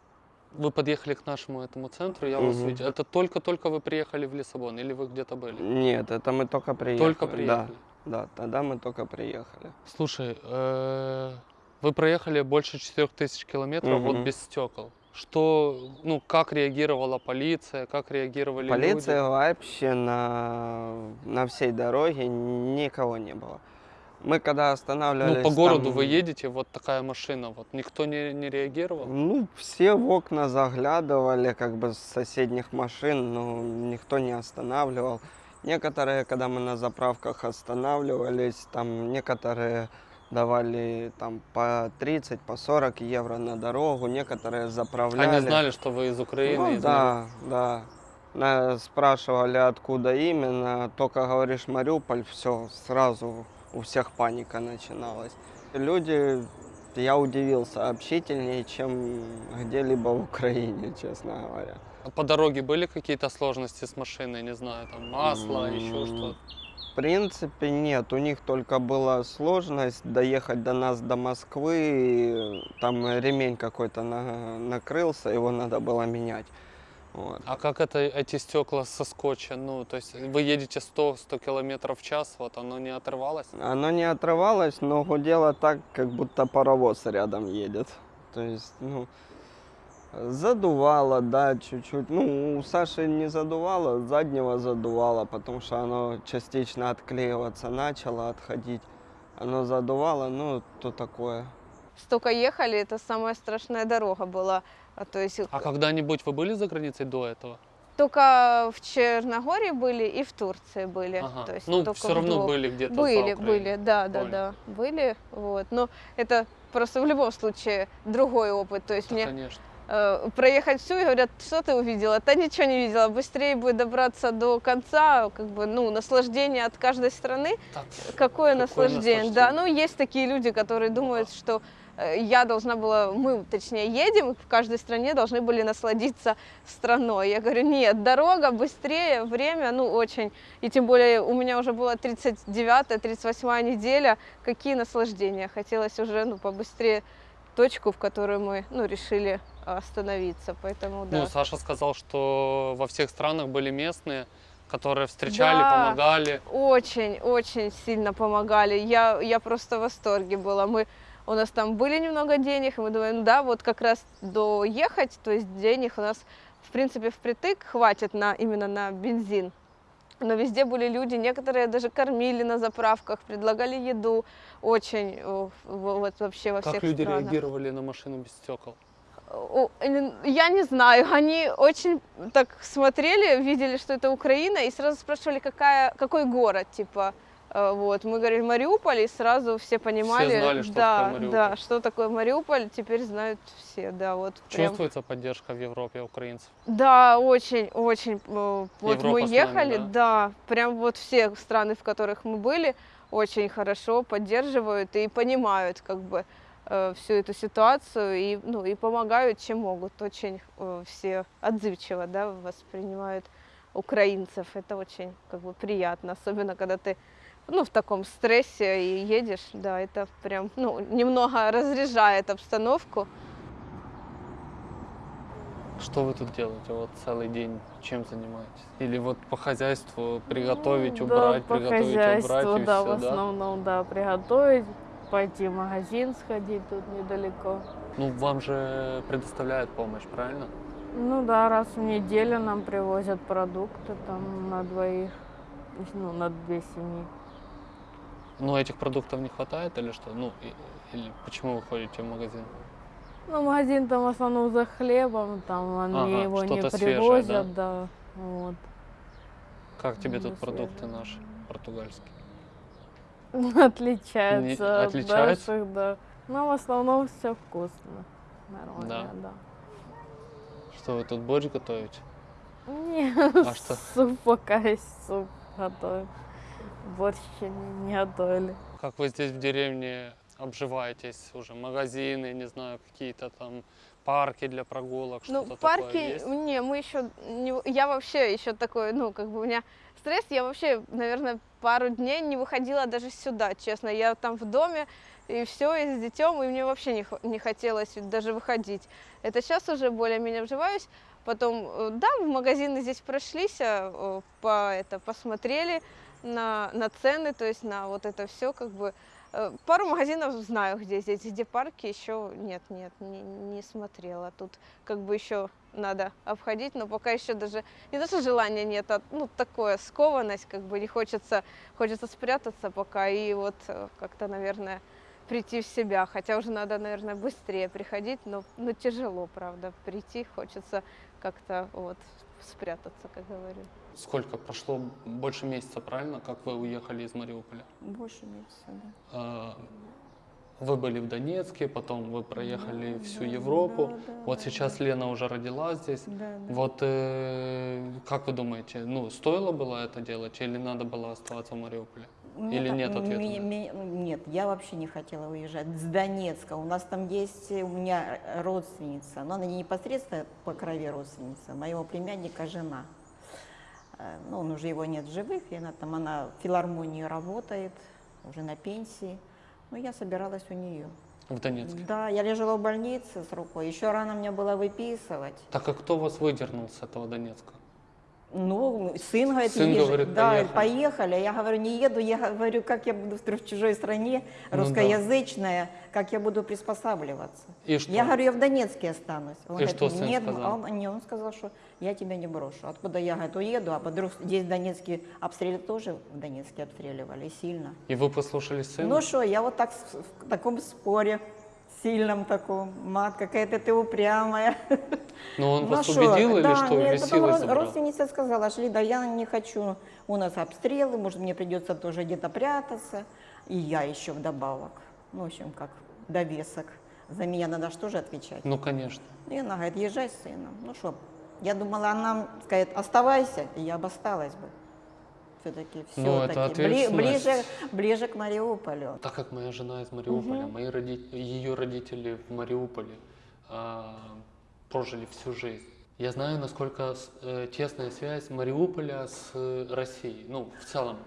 A: вы подъехали к нашему этому центру, я вас
D: Мгм.
A: видел. Это только-только вы приехали в Лиссабон или вы где-то были?
D: Нет, это мы только приехали.
A: Только приехали.
D: Да, да, тогда мы только приехали.
A: Слушай, э, вы проехали больше 4000 километров вот
D: Мгм.
A: без стекол. Что, ну, как реагировала полиция, как реагировали
D: Полиции
A: люди?
D: вообще на, на всей дороге никого не было. Мы когда останавливались...
A: Ну, по городу
D: там,
A: вы едете, вот такая машина, вот никто не, не реагировал?
D: Ну, все в окна заглядывали, как бы с соседних машин, но никто не останавливал. Некоторые, когда мы на заправках останавливались, там некоторые давали там по 30, по 40 евро на дорогу, некоторые заправляли.
A: Они знали, что вы из Украины?
D: Ну
A: из
D: да, да. Спрашивали, откуда именно. Только говоришь Мариуполь, все, сразу у всех паника начиналась. Люди, я удивился, общительнее, чем где-либо в Украине, честно говоря.
A: По дороге были какие-то сложности с машиной, не знаю, там масло, еще
D: М,
A: что-то?
D: В принципе, нет. У них только была сложность доехать до нас до Москвы. Там ремень какой-то на- накрылся, его надо было менять. Вот.
A: А как это эти стекла со скотча? Ну, то есть вы едете 100-100 километров в час, вот оно не отрывалось?
D: Оно не отрывалось, но гудело так, как будто паровоз рядом едет. То есть, ну, задувало, да, чуть-чуть. Ну, у Саши не задувало, заднего задувало, потому что оно частично отклеиваться начало, отходить. Оно задувало, ну, то такое.
B: Столько ехали, это самая страшная дорога была. А, То есть
A: А когда-нибудь вы были за границей до этого?
B: только в Черногории были и в Турции были.
A: Ага.
B: То есть
A: Ну,
B: только
A: все равно
B: двух.
A: были где-то
B: Были, были, да, да,
A: Понял.
B: да, были, вот. Но это просто в любом случае другой опыт. То есть
A: Да,
B: мне
A: конечно.
B: Э, проехать всю и говорят, что ты увидела? Да ничего не видела, быстрее бы добраться до конца, как бы, ну, наслаждение от каждой страны.
A: Так,
B: Какое, наслаждение, да.
A: наслаждение.
B: Ну, есть такие люди, которые думают, что э, я должна была, мы, точнее, едем, в каждой стране должны были насладиться страной. Я говорю, нет, дорога быстрее, время, ну, очень. И тем более у меня уже была 39-я, 38-я неделя, какие наслаждения. Хотелось уже, ну, побыстрее точку, в которую мы, ну, решили остановиться, поэтому, да.
A: Ну, Саша сказал, что во всех странах были местные, которые встречали,
B: Да.
A: помогали.
B: Очень, очень сильно помогали. Я, я просто в восторге была. Мы, у нас там были немного денег, и мы думаем, ну да, вот как раз доехать, то есть денег у нас, в принципе, впритык хватит на, именно на бензин. Но везде были люди, некоторые даже кормили на заправках, предлагали еду. Очень, в- вот вообще во
A: Как
B: всех
A: люди
B: странах.
A: реагировали на машину без стекол?
B: Э, Я не знаю, они очень так смотрели, видели, что это Украина, и сразу спрашивали, какая, какой город, типа, Э, Вот, мы говорили Мариуполь, и сразу все понимали,
A: знали, что
B: да,
A: такое Мариуполь.
B: да, что такое Мариуполь, теперь знают все, да, вот прям.
A: Чувствуется поддержка в Европе украинцев?
B: Да, очень, очень. э, Вот
A: Европа
B: мы
A: с нами,
B: ехали, да, прям вот все страны, в которых мы были, очень хорошо поддерживают и понимают как бы э, всю эту ситуацию и, ну, и помогают, чем могут. Очень э, все отзывчиво, да, воспринимают украинцев. Это очень как бы приятно, особенно когда ты ну, в таком стрессе и едешь, да, это прям, ну, немного разряжает обстановку.
A: Что вы тут делаете вот целый день? Чем занимаетесь? Или вот по хозяйству приготовить,
F: Ну,
A: убрать,
F: да,
A: приготовить, убрать и
F: да,
A: все,
F: в
A: да?
F: основном, да, приготовить, пойти в магазин сходить тут недалеко.
A: Ну, вам же предоставляют помощь, правильно?
F: Ну да, раз в неделю нам привозят продукты там на двоих, ну, на две семьи.
A: Но этих продуктов не хватает или что? Ну, и- или почему вы ходите в магазин?
F: Ну, магазин там в основном за хлебом, там они
A: Ага,
F: его не
A: что-то свежее,
F: привозят, да, вот.
A: Как тебе
F: Ну,
A: тут продукты
F: свежее.
A: наши, португальские? *laughs*
F: Отличается
A: Не-
F: от
A: отличается?
F: наших, да. Но в основном все вкусно, нормально, да.
A: Что вы тут борщ готовите?
F: Не,
A: А что?
F: суп пока есть суп готовим. Еще не, не готовили.
A: Как вы здесь в деревне обживаетесь? Уже магазины, не знаю, какие-то там парки для прогулок,
B: Ну,
A: что-то
B: парки,
A: такое есть?
B: не, мы еще, не, я вообще еще такой, ну, как бы у меня стресс, я вообще, наверное, пару дней не выходила даже сюда, честно, я там в доме, и все, и с детем, и мне вообще не, не хотелось даже выходить. Это сейчас уже более-менее вживаюсь, потом, э, да, в магазины здесь прошлись, э, по, это, посмотрели на, на цены, то есть на вот это все, как бы, Э, Пару магазинов знаю, где здесь, где парки, еще нет, нет, не, не смотрела. Тут как бы еще надо обходить, но пока еще даже не то, что желания нет, а ну такое скованность, как бы не хочется, хочется спрятаться пока и вот э, как-то, наверное, прийти в себя. Хотя уже надо, наверное, быстрее приходить, но, но тяжело, правда, прийти хочется как-то вот спрятаться, как говорю.
A: Сколько? Прошло больше месяца, правильно, как вы уехали из Мариуполя?
C: Больше месяца, да.
A: А, Вы были в Донецке, потом вы проехали всю Европу.
C: да, да,
A: вот
C: да,
A: сейчас Лена уже родила здесь.
C: Да, да.
A: Вот э, как вы думаете, ну стоило было это делать или надо было оставаться в Мариуполе?
C: Мне
A: Или
C: так-
A: нет ответа
C: мне-
A: на
C: мне- нет, я вообще не хотела уезжать. С Донецка. У нас там есть у меня родственница, но она не непосредственно по крови родственница, моего племянника жена. Э, Ну, он уже его нет в живых, и она там, она в филармонии работает, уже на пенсии. Ну, я собиралась у нее.
A: В Донецке.
C: Да, я лежала в больнице с рукой, еще рано мне было выписывать.
A: Так а кто вас выдернул с этого Донецка?
C: Ну, сын говорит,
A: Сын говорит,
C: да,
A: «Поехали».
C: поехали. Я говорю, не еду, я говорю, как я буду в в чужой стране,
A: Ну да.
C: русскоязычная, как я буду приспосабливаться.
A: И что?
C: Я говорю, я в Донецке останусь. Он
A: И что сын
C: нет,
A: сказал?
C: а он, не, он сказал, что я тебя не брошу. Откуда я, говорит, уеду, а вдруг здесь в Донецке обстрелы тоже в Донецке обстреливали сильно.
A: И вы послушались сына?
C: Ну что, я вот так в таком споре, сильном таком, мат, какая-то ты упрямая. *laughs*
A: Но он
C: Ну,
A: вас убедил или
C: да,
A: что? Или
C: потом род- родственница сказала, шли, да я не хочу, у нас обстрелы, может мне придется тоже где-то прятаться, и я еще вдобавок. Ну, в общем, как довесок. За меня надо что же отвечать?
A: Ну, конечно.
C: И она говорит, езжай с сыном. Ну что, я думала, она скажет, оставайся, и я бы осталась бы. Все-таки,
A: Ну, это
C: все-таки.
A: ответственность.
C: ближе, ближе к Мариуполю.
A: Так как моя жена из Мариуполя, мои роди- ее родители в Мариуполе а, прожили всю жизнь. Я знаю, насколько э, тесная связь Мариуполя с э, Россией. Ну, в целом,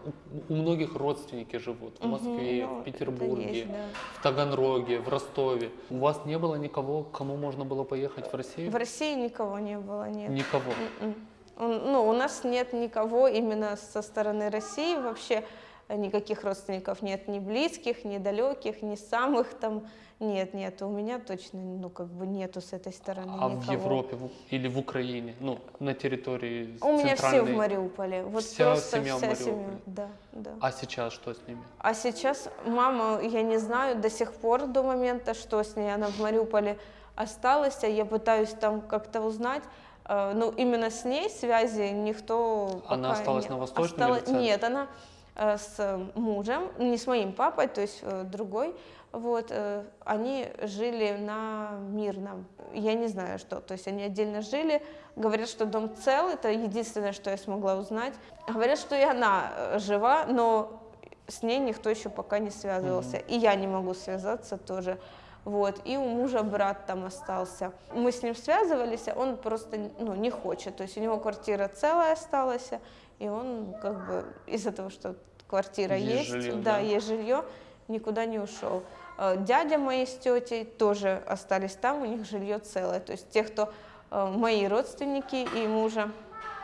A: у, у многих родственники живут в Москве,
B: Ну,
A: в
B: это
A: Петербурге,
B: есть, да.
A: в Таганроге, в Ростове. У вас не было никого, к кому можно было поехать в Россию?
B: В России никого не было, нет.
A: Никого.
B: М-м. Он- Ну, у нас нет никого именно со стороны России вообще, э, никаких родственников нет, ни близких, ни далеких, ни самых там, нет, нет, у меня точно, ну, как бы нету с этой стороны
A: А
B: никого.
A: в Европе в- или в Украине, ну, на территории
B: У меня все в Мариуполе, вот
A: Вся
B: просто
A: семья в
B: вся семья,
A: Мариуполе.
B: да, да.
A: А сейчас что с ними?
B: А сейчас мама, я не знаю до сих пор, до момента, что с ней, она в Мариуполе осталась, а я пытаюсь там как-то узнать, Э, ну, именно с ней связи никто
A: Она осталась
B: не-
A: на Восточном
B: осталась-? Нет, она э, с мужем, не с моим папой, то есть э, другой, вот, э, они жили на Мирном. Я не знаю, что, то есть они отдельно жили, говорят, что дом цел, это единственное, что я смогла узнать. Говорят, что и она э, жива, но с ней никто еще пока не связывался, и я не могу связаться тоже. Вот, и у мужа брат там остался. Мы с ним связывались, а он просто ну, не хочет. То есть у него квартира целая осталась, и он как бы из-за того, что квартира
A: Есть
B: есть,
A: жилье,
B: да,
A: да.
B: есть жилье, никуда не ушел. Э, Дядя моей с тетей тоже остались там, у них жилье целое. То есть те, кто э, мои родственники и мужа,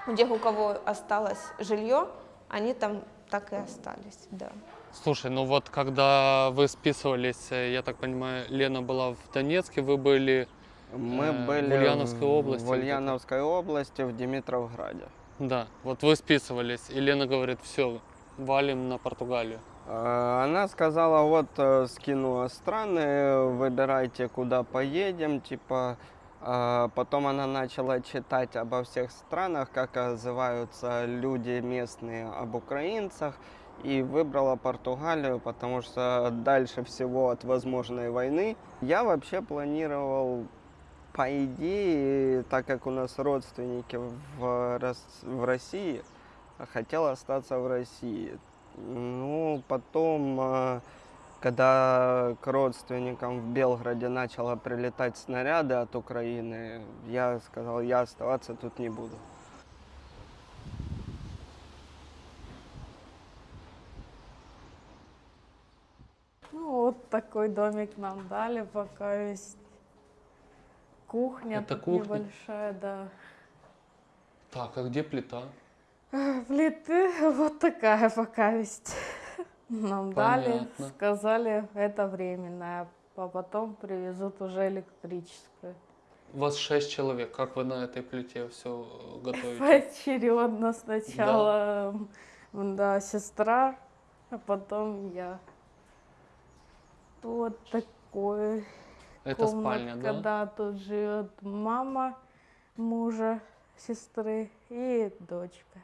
B: у тех, у кого осталось жилье, они там так и остались, да.
A: Слушай, ну вот когда вы списывались, э, я так понимаю, Лена была в Донецке, вы были,
D: Мы
A: Э, в
D: были
A: Ульяновской области
D: в? Ульяновской области, в Димитровграде.
A: да, вот вы списывались, и Лена говорит, все, валим на Португалию.
D: Э, Она сказала, вот э, скинула страны, выбирайте, куда поедем, типа. Потом она начала читать обо всех странах, как отзываются люди местные об украинцах, и выбрала Португалию, потому что дальше всего от возможной войны. Я вообще планировал, по идее, так как у нас родственники в, в России, хотел остаться в России. Ну, потом, э, когда к родственникам в Белграде начало прилетать снаряды от Украины, я сказал, я оставаться тут не буду.
F: Ну, вот такой домик нам дали, пока есть кухня
A: Это кухня?
F: небольшая, да.
A: Так, а где плита?
F: Плиты *laughs* вот такая пока есть. Нам дали,
A: Понятно.
F: сказали, это временная, а потом привезут уже электрическую.
A: У вас шесть человек, как вы на этой плите все готовите? *laughs*
F: Поочередно сначала, м, да, сестра, а потом я. Вот такой
A: Это спальня,
F: комнатка,
A: да?
F: да, тут живет мама мужа, сестры и дочка.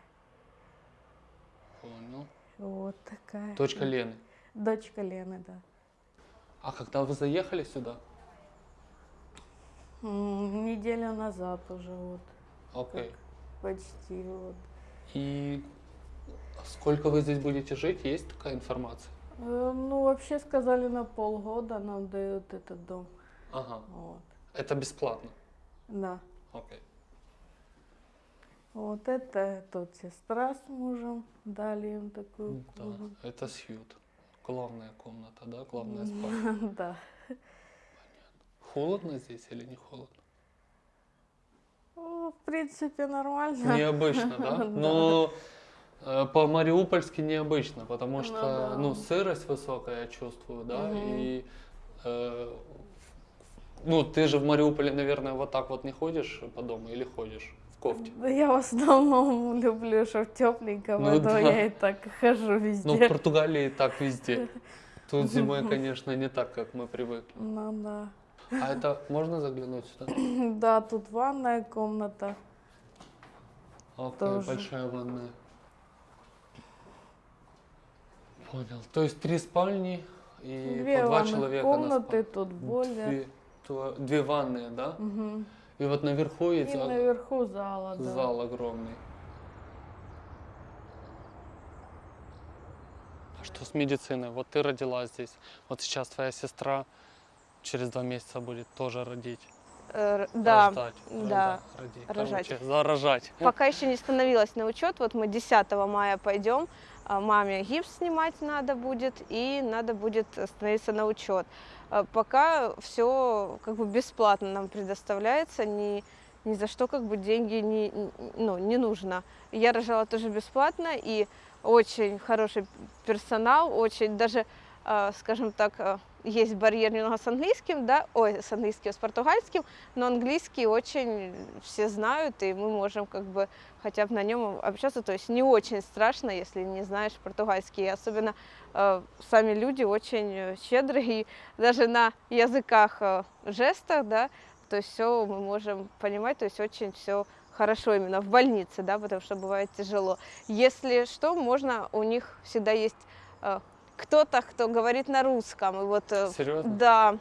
A: Понял.
F: Вот такая.
A: Дочка Лены.
F: Дочка Лены, да.
A: А когда вы заехали сюда?
F: М, Неделю назад уже вот,
A: Окей.
F: почти вот.
A: И сколько вы здесь будете жить? Есть такая информация?
F: Ну, вообще сказали, на полгода нам дают этот дом.
A: Ага.
F: Вот,
A: Это бесплатно.
F: да.
A: Окей.
F: Вот это тут сестра с мужем дали им такую
A: Да,
F: комнату.
A: это сьют. Главная комната, да? Главная спальня. *laughs*
F: Да.
A: Холодно здесь или не холодно?
F: В принципе, нормально.
A: Необычно, да? *laughs* Но по-мариупольски необычно, потому
F: Ну
A: что,
F: да.
A: ну, сырость высокая, я чувствую, да,
F: Мгм.
A: и, э, ну, ты же в Мариуполе, наверное, вот так вот не ходишь по дому или ходишь в кофте?
F: Да я в основном люблю, что тепленько,
A: Ну
F: поэтому
A: да.
F: я и так хожу
A: Ну, в
F: везде.
A: Португалии так везде. Тут зимой, конечно, не так, как мы привыкли.
F: Ну да.
A: А это можно заглянуть сюда?
F: Да, тут ванная комната. Тоже.
A: большая ванная. Понял. То есть три спальни и
F: Две
A: по два человека на
F: комнаты,
A: спальню.
F: тут более.
A: Две, тво- две ванные, да?
F: Мгм.
A: И вот наверху
F: И
A: есть а-
F: наверху зала, да.
A: зал огромный. А что с медициной? Вот ты родила здесь. Вот сейчас твоя сестра через два месяца будет тоже родить.
B: Э, да,
A: рождать.
B: да,
A: родить.
B: рожать.
A: Короче, заражать.
B: Пока еще не становилась на учет. Вот мы 10 мая пойдем. А, Маме гипс снимать надо будет и надо будет становиться на учет. А, Пока все как бы бесплатно нам предоставляется, ни, ни за что как бы деньги не, ну, не нужно. Я рожала тоже бесплатно и очень хороший персонал, очень даже, а, скажем так, есть барьер немного с английским, да, ой, с английским, с португальским, но английский очень все знают, и мы можем как бы хотя бы на нем общаться. То есть не очень страшно, если не знаешь португальский. Особенно э, сами люди очень э, щедрые, и даже на языках э, жестах, да, то есть все мы можем понимать, то есть очень все хорошо именно в больнице, да, потому что бывает тяжело. Если что, можно, у них всегда есть э, кто-то, кто говорит на русском. И вот, э,
A: Серьезно?
B: да,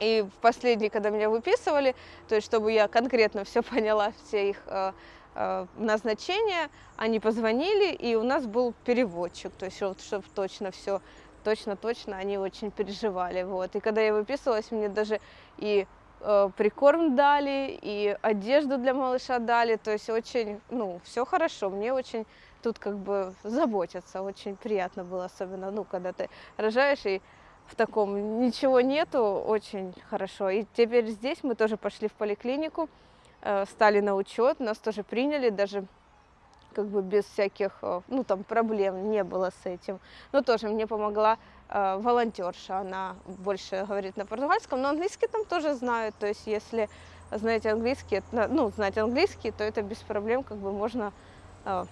B: и в последний, когда меня выписывали, то есть чтобы я конкретно все поняла, все их э, э, назначения, они позвонили, и у нас был переводчик, то есть чтобы точно все, точно-точно они очень переживали, вот. И когда я выписывалась, мне даже и э, прикорм дали, и одежду для малыша дали, то есть очень, ну, все хорошо, мне очень тут как бы заботятся, очень приятно было, особенно, ну, когда ты рожаешь и в таком ничего нету, очень хорошо. И теперь здесь мы тоже пошли в поликлинику, э, стали на учет, нас тоже приняли, даже как бы без всяких, э, ну там проблем не было с этим. Но тоже мне помогла э, волонтерша, она больше говорит на португальском, но английский там тоже знают, то есть если знаете английский, ну знать английский, то это без проблем, как бы можно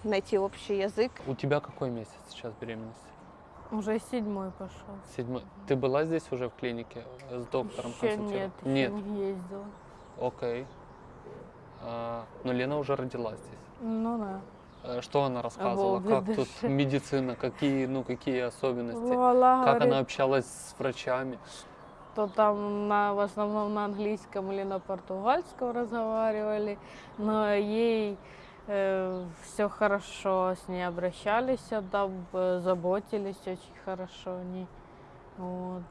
B: найти общий язык.
A: У тебя какой месяц сейчас беременности?
F: Уже седьмой пошел.
A: Седьмой. Ты была здесь уже в клинике э, с доктором
F: Еще нет,
A: консультировать?
F: еще
A: Нет.
F: не ездила.
A: Окей. А, но Лена уже родилась здесь.
F: Ну да.
A: Э, Что она рассказывала? Как тут медицина? Какие, ну, какие особенности?
F: Вуаля,
A: Как
F: говорит,
A: она общалась с врачами?
F: что там на, в основном на английском или на португальском разговаривали, но ей все хорошо, с ней обращались, да, б- заботились очень хорошо они. Вот.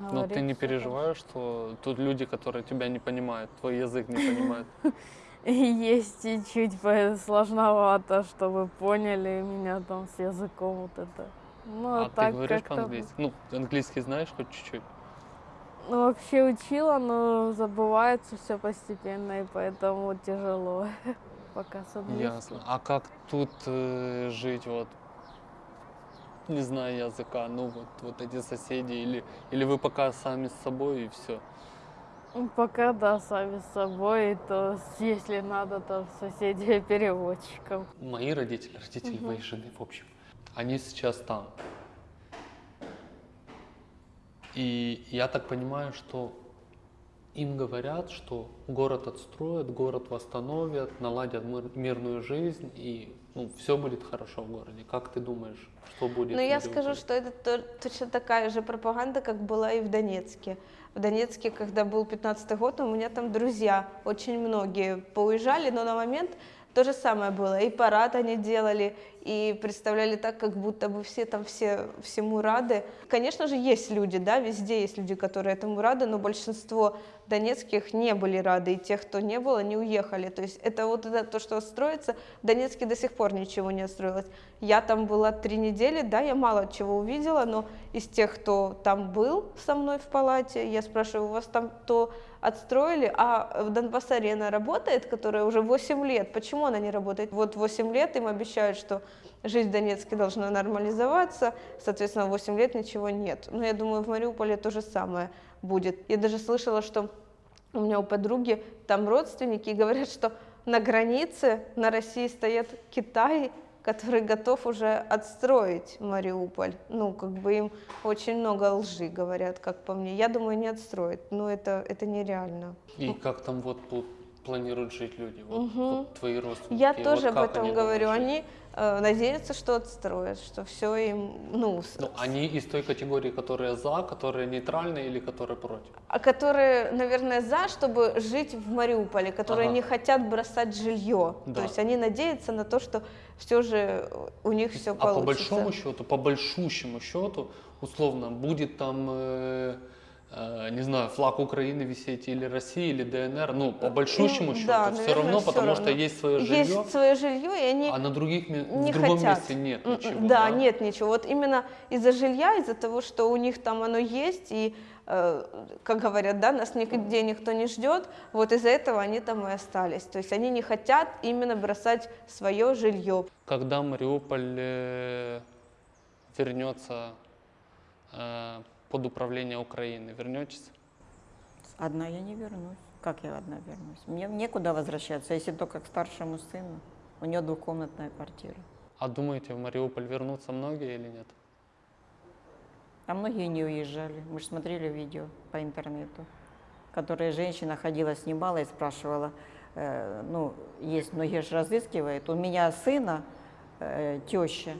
A: Но ты не переживаешь, что тут люди, которые тебя не понимают, твой язык не понимают? *laughs*
F: Есть чуть-чуть по- сложновато, чтобы поняли меня там с языком вот это. Ну,
A: А ты
F: так
A: говоришь
F: как-то,
A: по-английски? Ну, английский знаешь хоть чуть-чуть?
F: Ну, вообще учила, но забывается все постепенно, и поэтому тяжело *laughs* пока с.
A: Ясно. А как тут э, жить, вот, не зная языка, ну, вот, вот эти соседи, или, или вы пока сами с собой и все?
F: Ну, Пока, да, сами с собой, то если надо, то соседей *laughs* переводчиков.
A: Мои родители, родители моей жены, в общем, они сейчас там. И я так понимаю, что им говорят, что город отстроят, город восстановят, наладят мир- мирную жизнь, и ну, все будет хорошо в городе. Как ты думаешь, что будет? В
B: я скажу, что это то- точно такая же пропаганда, как была и в Донецке. В Донецке, когда был 15 год, у меня там друзья, очень многие поуезжали, но на момент то же самое было. И парад они делали, и представляли так, как будто бы все там все всему рады. Конечно же, есть люди, да, везде есть люди, которые этому рады, но большинство донецких не были рады, и тех, кто не был, они уехали. То есть это вот это, то, что строится, в Донецке до сих пор ничего не отстроилось. Я там была три недели, да, я мало чего увидела, но из тех, кто там был со мной в палате, я спрашиваю, у вас там то отстроили, а в Донбасс-арена работает, которая уже 8 лет, почему она не работает? Вот 8 лет им обещают, что жизнь в Донецке должна нормализоваться, соответственно, 8 лет ничего нет. Но я думаю, в Мариуполе то же самое будет. Я даже слышала, что у меня у подруги там родственники и говорят, что на границе на России стоит Китай, который готов уже отстроить Мариуполь. Ну, как бы им очень много лжи говорят, как по мне. Я думаю, не отстроят, но это, это нереально.
A: И как там вот планируют жить люди? Вот,
B: Мгм.
A: вот твои родственники.
B: Я
A: вот
B: тоже об
A: как
B: этом
A: они
B: говорю. Они надеются, что отстроят, что все им, ну, с-
A: Ну, они из той категории, которые за, которые нейтральные или которые против?
B: а которые, наверное, за, чтобы жить в Мариуполе, которые
A: Ага.
B: не хотят бросать жилье.
A: Да.
B: То есть они надеются на то, что все же у них все
A: А
B: получится.
A: по большому счету, по большущему счету, условно, будет там, э, э, не знаю, флаг Украины висеть или России, или ДНР, ну, по большущему
B: М,
A: счету,
B: да,
A: все
B: наверное,
A: равно,
B: всё
A: потому что
B: равно.
A: есть свое жилье,
B: Есть свое жилье, и они
A: а на других,
B: не
A: в другом
B: хотят.
A: месте нет
B: М,
A: ничего.
B: Да, нет ничего. Вот именно из-за жилья, из-за того, что у них там оно есть, и, э, как говорят, да, нас нигде никто не ждет, вот из-за этого они там и остались. То есть они не хотят именно бросать свое жилье.
A: Когда Мариуполь э, вернется э, под управление Украины, вернетесь?
C: Одна я не вернусь. Как я одна вернусь? Мне некуда возвращаться, если только к старшему сыну. У него двухкомнатная квартира.
A: А думаете, в Мариуполь вернутся многие или нет?
C: А многие не уезжали. Мы же смотрели видео по интернету, которые женщина ходила, снимала и спрашивала, э, ну, есть многие же разыскивают. У меня сына э, теща,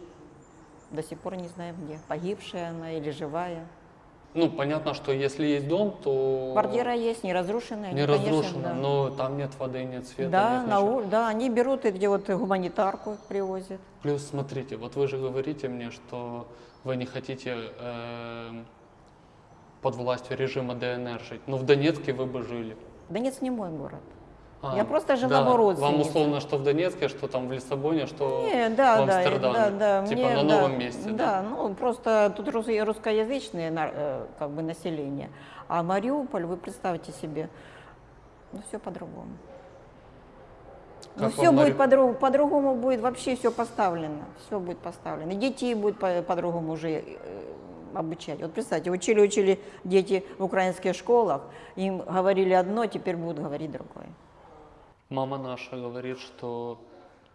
C: до сих пор не знаем где, погибшая она или живая.
A: Ну, понятно, что если есть дом, то...
C: Квартира есть, не разрушенная.
A: Не
C: они, конечно,
A: разрушена,
C: да.
A: но там нет воды, нет света,
C: Да,
A: нет
C: на ур- да, они берут и где вот гуманитарку привозят.
A: Плюс, смотрите, вот вы же говорите мне, что вы не хотите эм, под властью режима ДНР жить. Но в Донецке вы бы жили.
C: Донецк не мой город.
A: А,
C: Я просто жена
A: да,
C: у родственницы.
A: Вам условно, что в Донецке, что там в Лиссабоне, что
C: Не, да,
A: в
C: да,
A: Амстердаме.
C: да, да.
A: Типа
C: мне,
A: на
C: да,
A: новом месте.
C: Да, ну просто тут рус- русскоязычное э, как бы население. А Мариуполь, вы представьте себе, ну все по-другому. Ну все
A: вам
C: будет
A: Мари-
C: по-другому, по-другому будет вообще все поставлено, все будет поставлено. Детей будет по- по-другому уже э, обучать. Вот представьте, учили, учили дети в украинских школах, им говорили одно, теперь будут говорить другое.
A: Мама наша говорит, что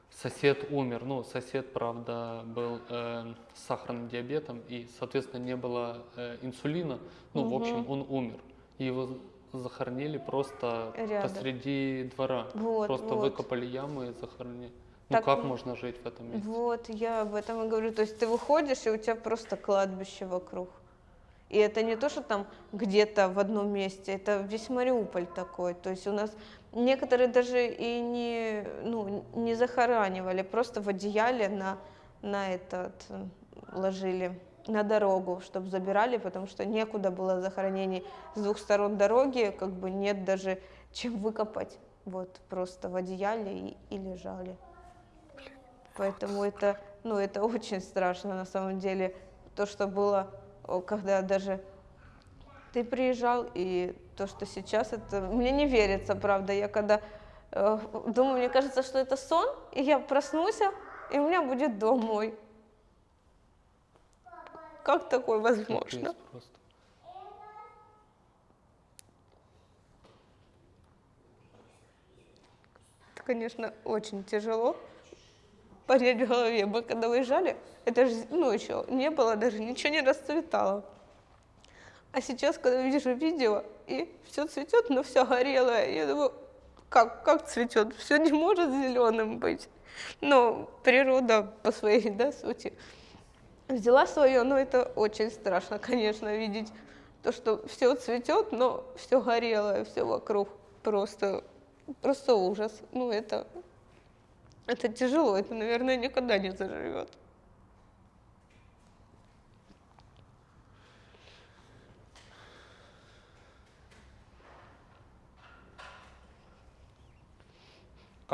A: сосед умер. Ну, сосед, правда, был э, с сахарным диабетом, и, соответственно, не было э, инсулина. Ну, в общем, он умер. И его захоронили просто
B: Рядом.
A: посреди двора.
B: Вот,
A: просто
B: вот.
A: выкопали ямы и захоронили. Ну,
B: Так
A: как можно жить в этом месте?
B: Вот, я об этом и говорю. То есть ты выходишь, и у тебя просто кладбище вокруг. И это не то, что там где-то в одном месте, это весь Мариуполь такой. То есть у нас некоторые даже и не, ну, не захоранивали, просто в одеяле на, на этот ложили на дорогу, чтобы забирали, потому что некуда было захоронений. С двух сторон дороги как бы нет даже чем выкопать. Вот просто в одеяле и, и лежали. Поэтому это, ну, это очень страшно на самом деле. То, что было, когда даже ты приезжал, и то, что сейчас, это мне не верится, правда. Я когда э, думаю, мне кажется, что это сон, и я проснусь, и у меня будет дом мой. Как такое возможно? Это, конечно, очень тяжело понять в голове. Мы когда выезжали, это же, ну, еще не было, даже ничего не расцветало. А сейчас, когда вижу видео, и все цветет, но все горелое, я думаю, как, как цветет? Все не может зеленым быть. Но природа по своей да, сути взяла свое, но это очень страшно, конечно, видеть то, что все цветет, но все горелое, все вокруг просто, просто ужас. Ну, это, это тяжело, это, наверное, никогда не заживет.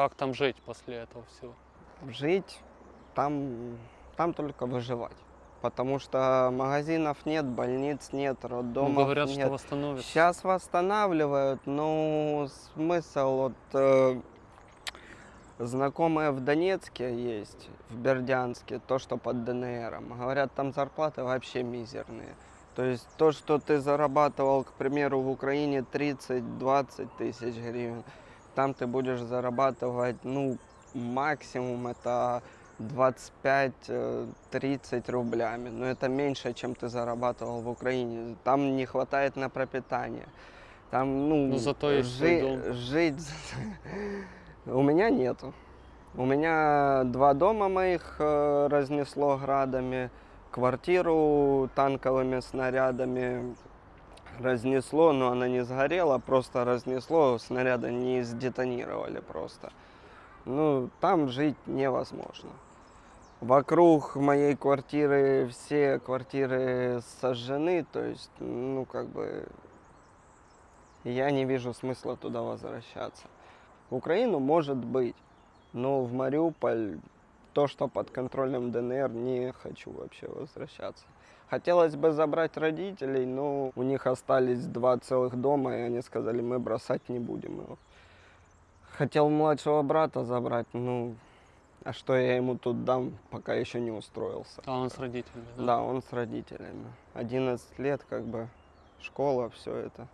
A: Как там жить после этого всего?
D: Жить там, там только выживать. Потому что магазинов нет, больниц нет,
A: Ну,
D: роддомов
A: говорят,
D: нет.
A: что восстановится.
D: Сейчас восстанавливают, но смысл вот э, знакомые в Донецке есть, в Бердянске, то, что под ДНРом. Говорят, там зарплаты вообще мизерные. То есть то, что ты зарабатывал, к примеру, в Украине 30-20 тысяч гривен, там ты будешь зарабатывать, ну, максимум это 25-30 рублями. Но это меньше, чем ты зарабатывал в Украине. Там не хватает на пропитание. Там, ну,
A: Но зато дом.
D: жить... *laughs* У меня нету. У меня два дома моих э, разнесло градами, квартиру танковыми снарядами разнесло, но она не сгорела, просто разнесло, снаряды не сдетонировали просто. Ну, там жить невозможно. Вокруг моей квартиры все квартиры сожжены, то есть, ну, как бы, я не вижу смысла туда возвращаться. В Украину может быть, но в Мариуполь, то, что под контролем ДНР, не хочу вообще возвращаться. Хотелось бы забрать родителей, но у них остались два целых дома, и они сказали, мы бросать не будем его. Хотел младшего брата забрать, ну, а что я ему тут дам, пока еще не устроился.
A: А он с родителями, да?
D: Да, он с родителями. 11 лет, как бы, школа, все это.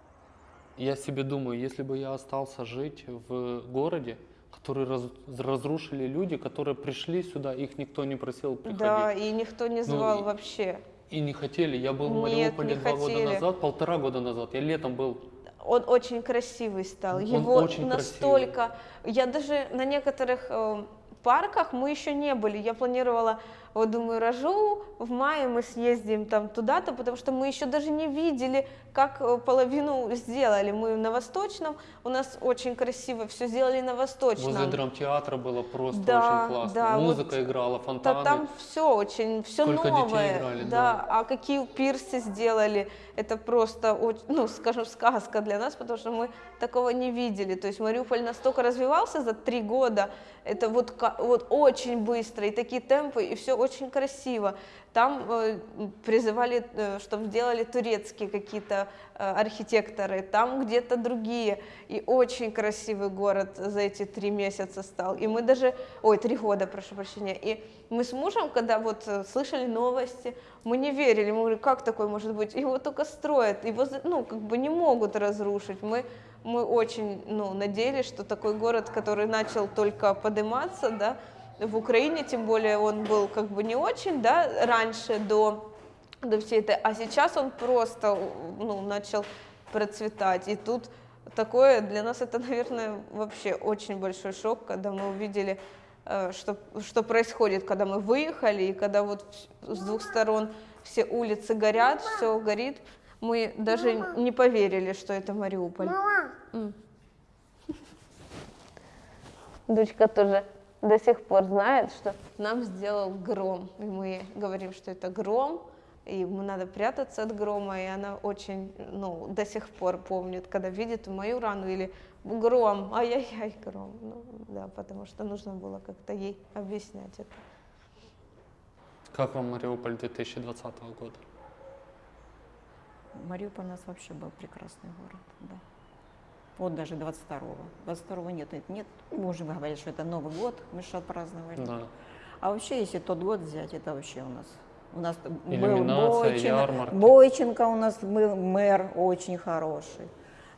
A: Я себе думаю, если бы я остался жить в городе, который раз- разрушили люди, которые пришли сюда, их никто не просил приходить.
B: Да, и никто не звал
A: и-
B: вообще.
A: И не хотели. Я был в
B: Нет,
A: Мариуполе
B: не
A: два года
B: хотели.
A: назад, полтора года назад. Я летом был.
B: он очень красивый стал.
A: Он
B: Его
A: очень
B: настолько... Я даже на некоторых э, парках мы еще не были. Я планировала, вот думаю, рожу, в мае мы съездим там туда-то, потому что мы еще даже не видели, как э, половину сделали. Мы на Восточном, у нас очень красиво все сделали на Восточном.
A: Возле драмтеатра было просто
B: Да,
A: очень классно.
B: да, вот
A: Музыка играла,
B: Да,
A: фонтаны.
B: там все очень, все
A: Сколько
B: новое.
A: играли,
B: да.
A: да.
B: А какие пирсы сделали, это просто, ну, скажем, сказка для нас, потому что мы такого не видели. То есть Мариуполь настолько развивался за три года, это вот, вот очень быстро, и такие темпы, и все очень красиво. Там э, призывали, э, чтобы сделали турецкие какие-то э, архитекторы, там где-то другие. И очень красивый город за эти три месяца стал. И мы даже, ой, три года, прошу прощения. И мы с мужем, когда вот слышали новости, мы не верили, мы говорили, как такое может быть? Его только строят, его, ну, как бы не могут разрушить. Мы, мы очень, ну, надеялись, что такой город, который начал только подниматься, да, в Украине, тем более он был как бы не очень, да, раньше до, до всей этой, а сейчас он просто, ну, начал процветать. И тут такое, для нас это, наверное, вообще очень большой шок, когда мы увидели, э, что, что происходит, когда мы выехали, и когда вот с двух сторон все улицы горят, все горит. Мы даже не поверили, что это Мариуполь.
E: Мама, *laughs*
B: Дочка тоже до сих пор знает, что нам сделал гром. И мы говорим, что это гром, и ему надо прятаться от грома, и она очень, ну, до сих пор помнит, когда видит мою рану или гром, ай-яй-яй, гром. Ну, да, потому что нужно было как-то ей объяснять это.
A: Как вам Мариуполь 2020 года?
C: Мариуполь у нас вообще был прекрасный город, да. Вот даже 22-го. 22-го нет, нет, нет. Можем говорить, что это Новый год, мы же отпраздновали.
A: Да.
C: А вообще, если тот год взять, это вообще у нас. У нас был Бойченко. Бойченко у нас был мэр очень хороший.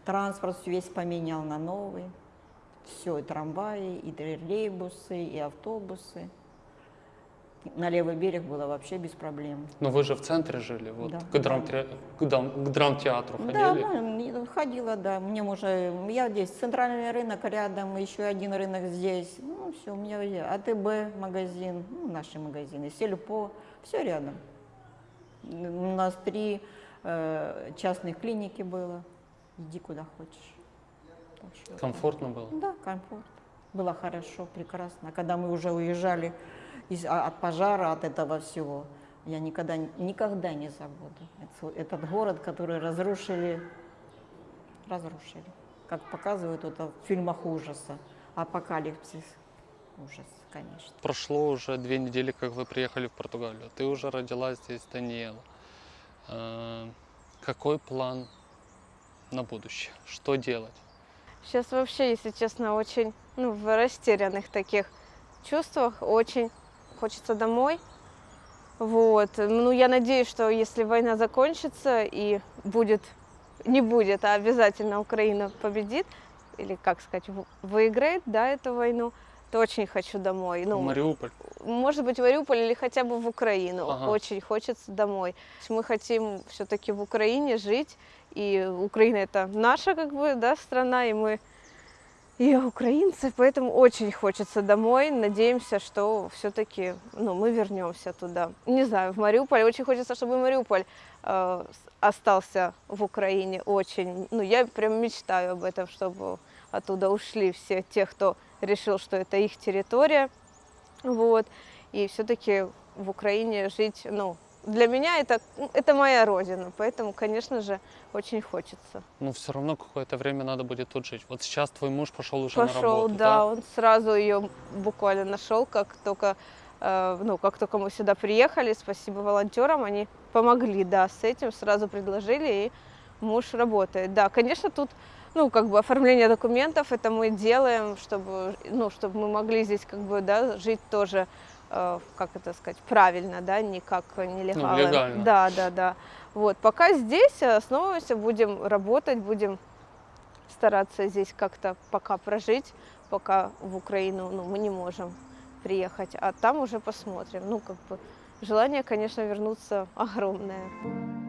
C: Транспорт весь поменял на новый. Все, и трамваи, и троллейбусы, и автобусы. На левый берег было вообще без проблем.
A: Но вы же в центре жили, вот
C: Да.
A: к, драмтре- к дам- к драмтеатру
C: Да,
A: ходили?
C: ну, ходила, да. Мне уже, я здесь центральный рынок рядом, еще один рынок здесь. Ну, все, у меня. АТБ магазин, ну, наши магазины, Сельпо, все рядом. У нас три э, частных клиники было. Иди куда хочешь. Что-
A: Комфортно было?
C: да, комфорт. Было хорошо, прекрасно. Когда мы уже уезжали из, а- от пожара, от этого всего, я никогда, никогда не забуду. Это- этот город, который разрушили, разрушили. Как показывают это в фильмах ужаса. Апокалипсис. Ужас, конечно.
A: Прошло уже две недели, как вы приехали в Португалию. Ты уже родила здесь Даниэла. Какой план на будущее? Что делать?
B: Сейчас вообще, если честно, очень ну, в растерянных таких чувствах. Очень хочется домой. Вот. Ну, я надеюсь, что если война закончится и будет, не будет, а обязательно Украина победит, или, как сказать, в- выиграет, да, эту войну, то очень хочу домой. Ну,
A: Мариуполь.
B: может быть, в Мариуполь или хотя бы в Украину.
A: Ага.
B: Очень хочется домой. Мы хотим все-таки в Украине жить, и Украина это наша как бы, да, страна, и мы и украинцы, поэтому очень хочется домой. Надеемся, что все-таки ну, мы вернемся туда. Не знаю, в Мариуполь. Очень хочется, чтобы Мариуполь э, остался в Украине. Очень. Ну, я прям мечтаю об этом, чтобы оттуда ушли все те, кто решил, что это их территория. Вот. И все-таки в Украине жить, ну, для меня это, ну, это моя родина, поэтому, конечно же, очень хочется.
A: Но все равно какое-то время надо будет тут жить. Вот сейчас твой муж пошел уже на
B: Пошел,
A: работу,
B: да, он сразу ее буквально нашел, как только, э, ну, как только мы сюда приехали, спасибо волонтерам, они помогли, да, с этим, сразу предложили, и муж работает. Да, конечно, тут, ну, как бы оформление документов, это мы делаем, чтобы, ну, чтобы мы могли здесь, как бы, да, жить тоже, как это сказать, правильно, да, не как нелегалы.
A: легально.
B: Да, да, да. Вот, пока здесь основываемся, будем работать, будем стараться здесь как-то пока прожить, пока в Украину ну, мы не можем приехать, а там уже посмотрим. Ну, как бы желание, конечно, вернуться огромное.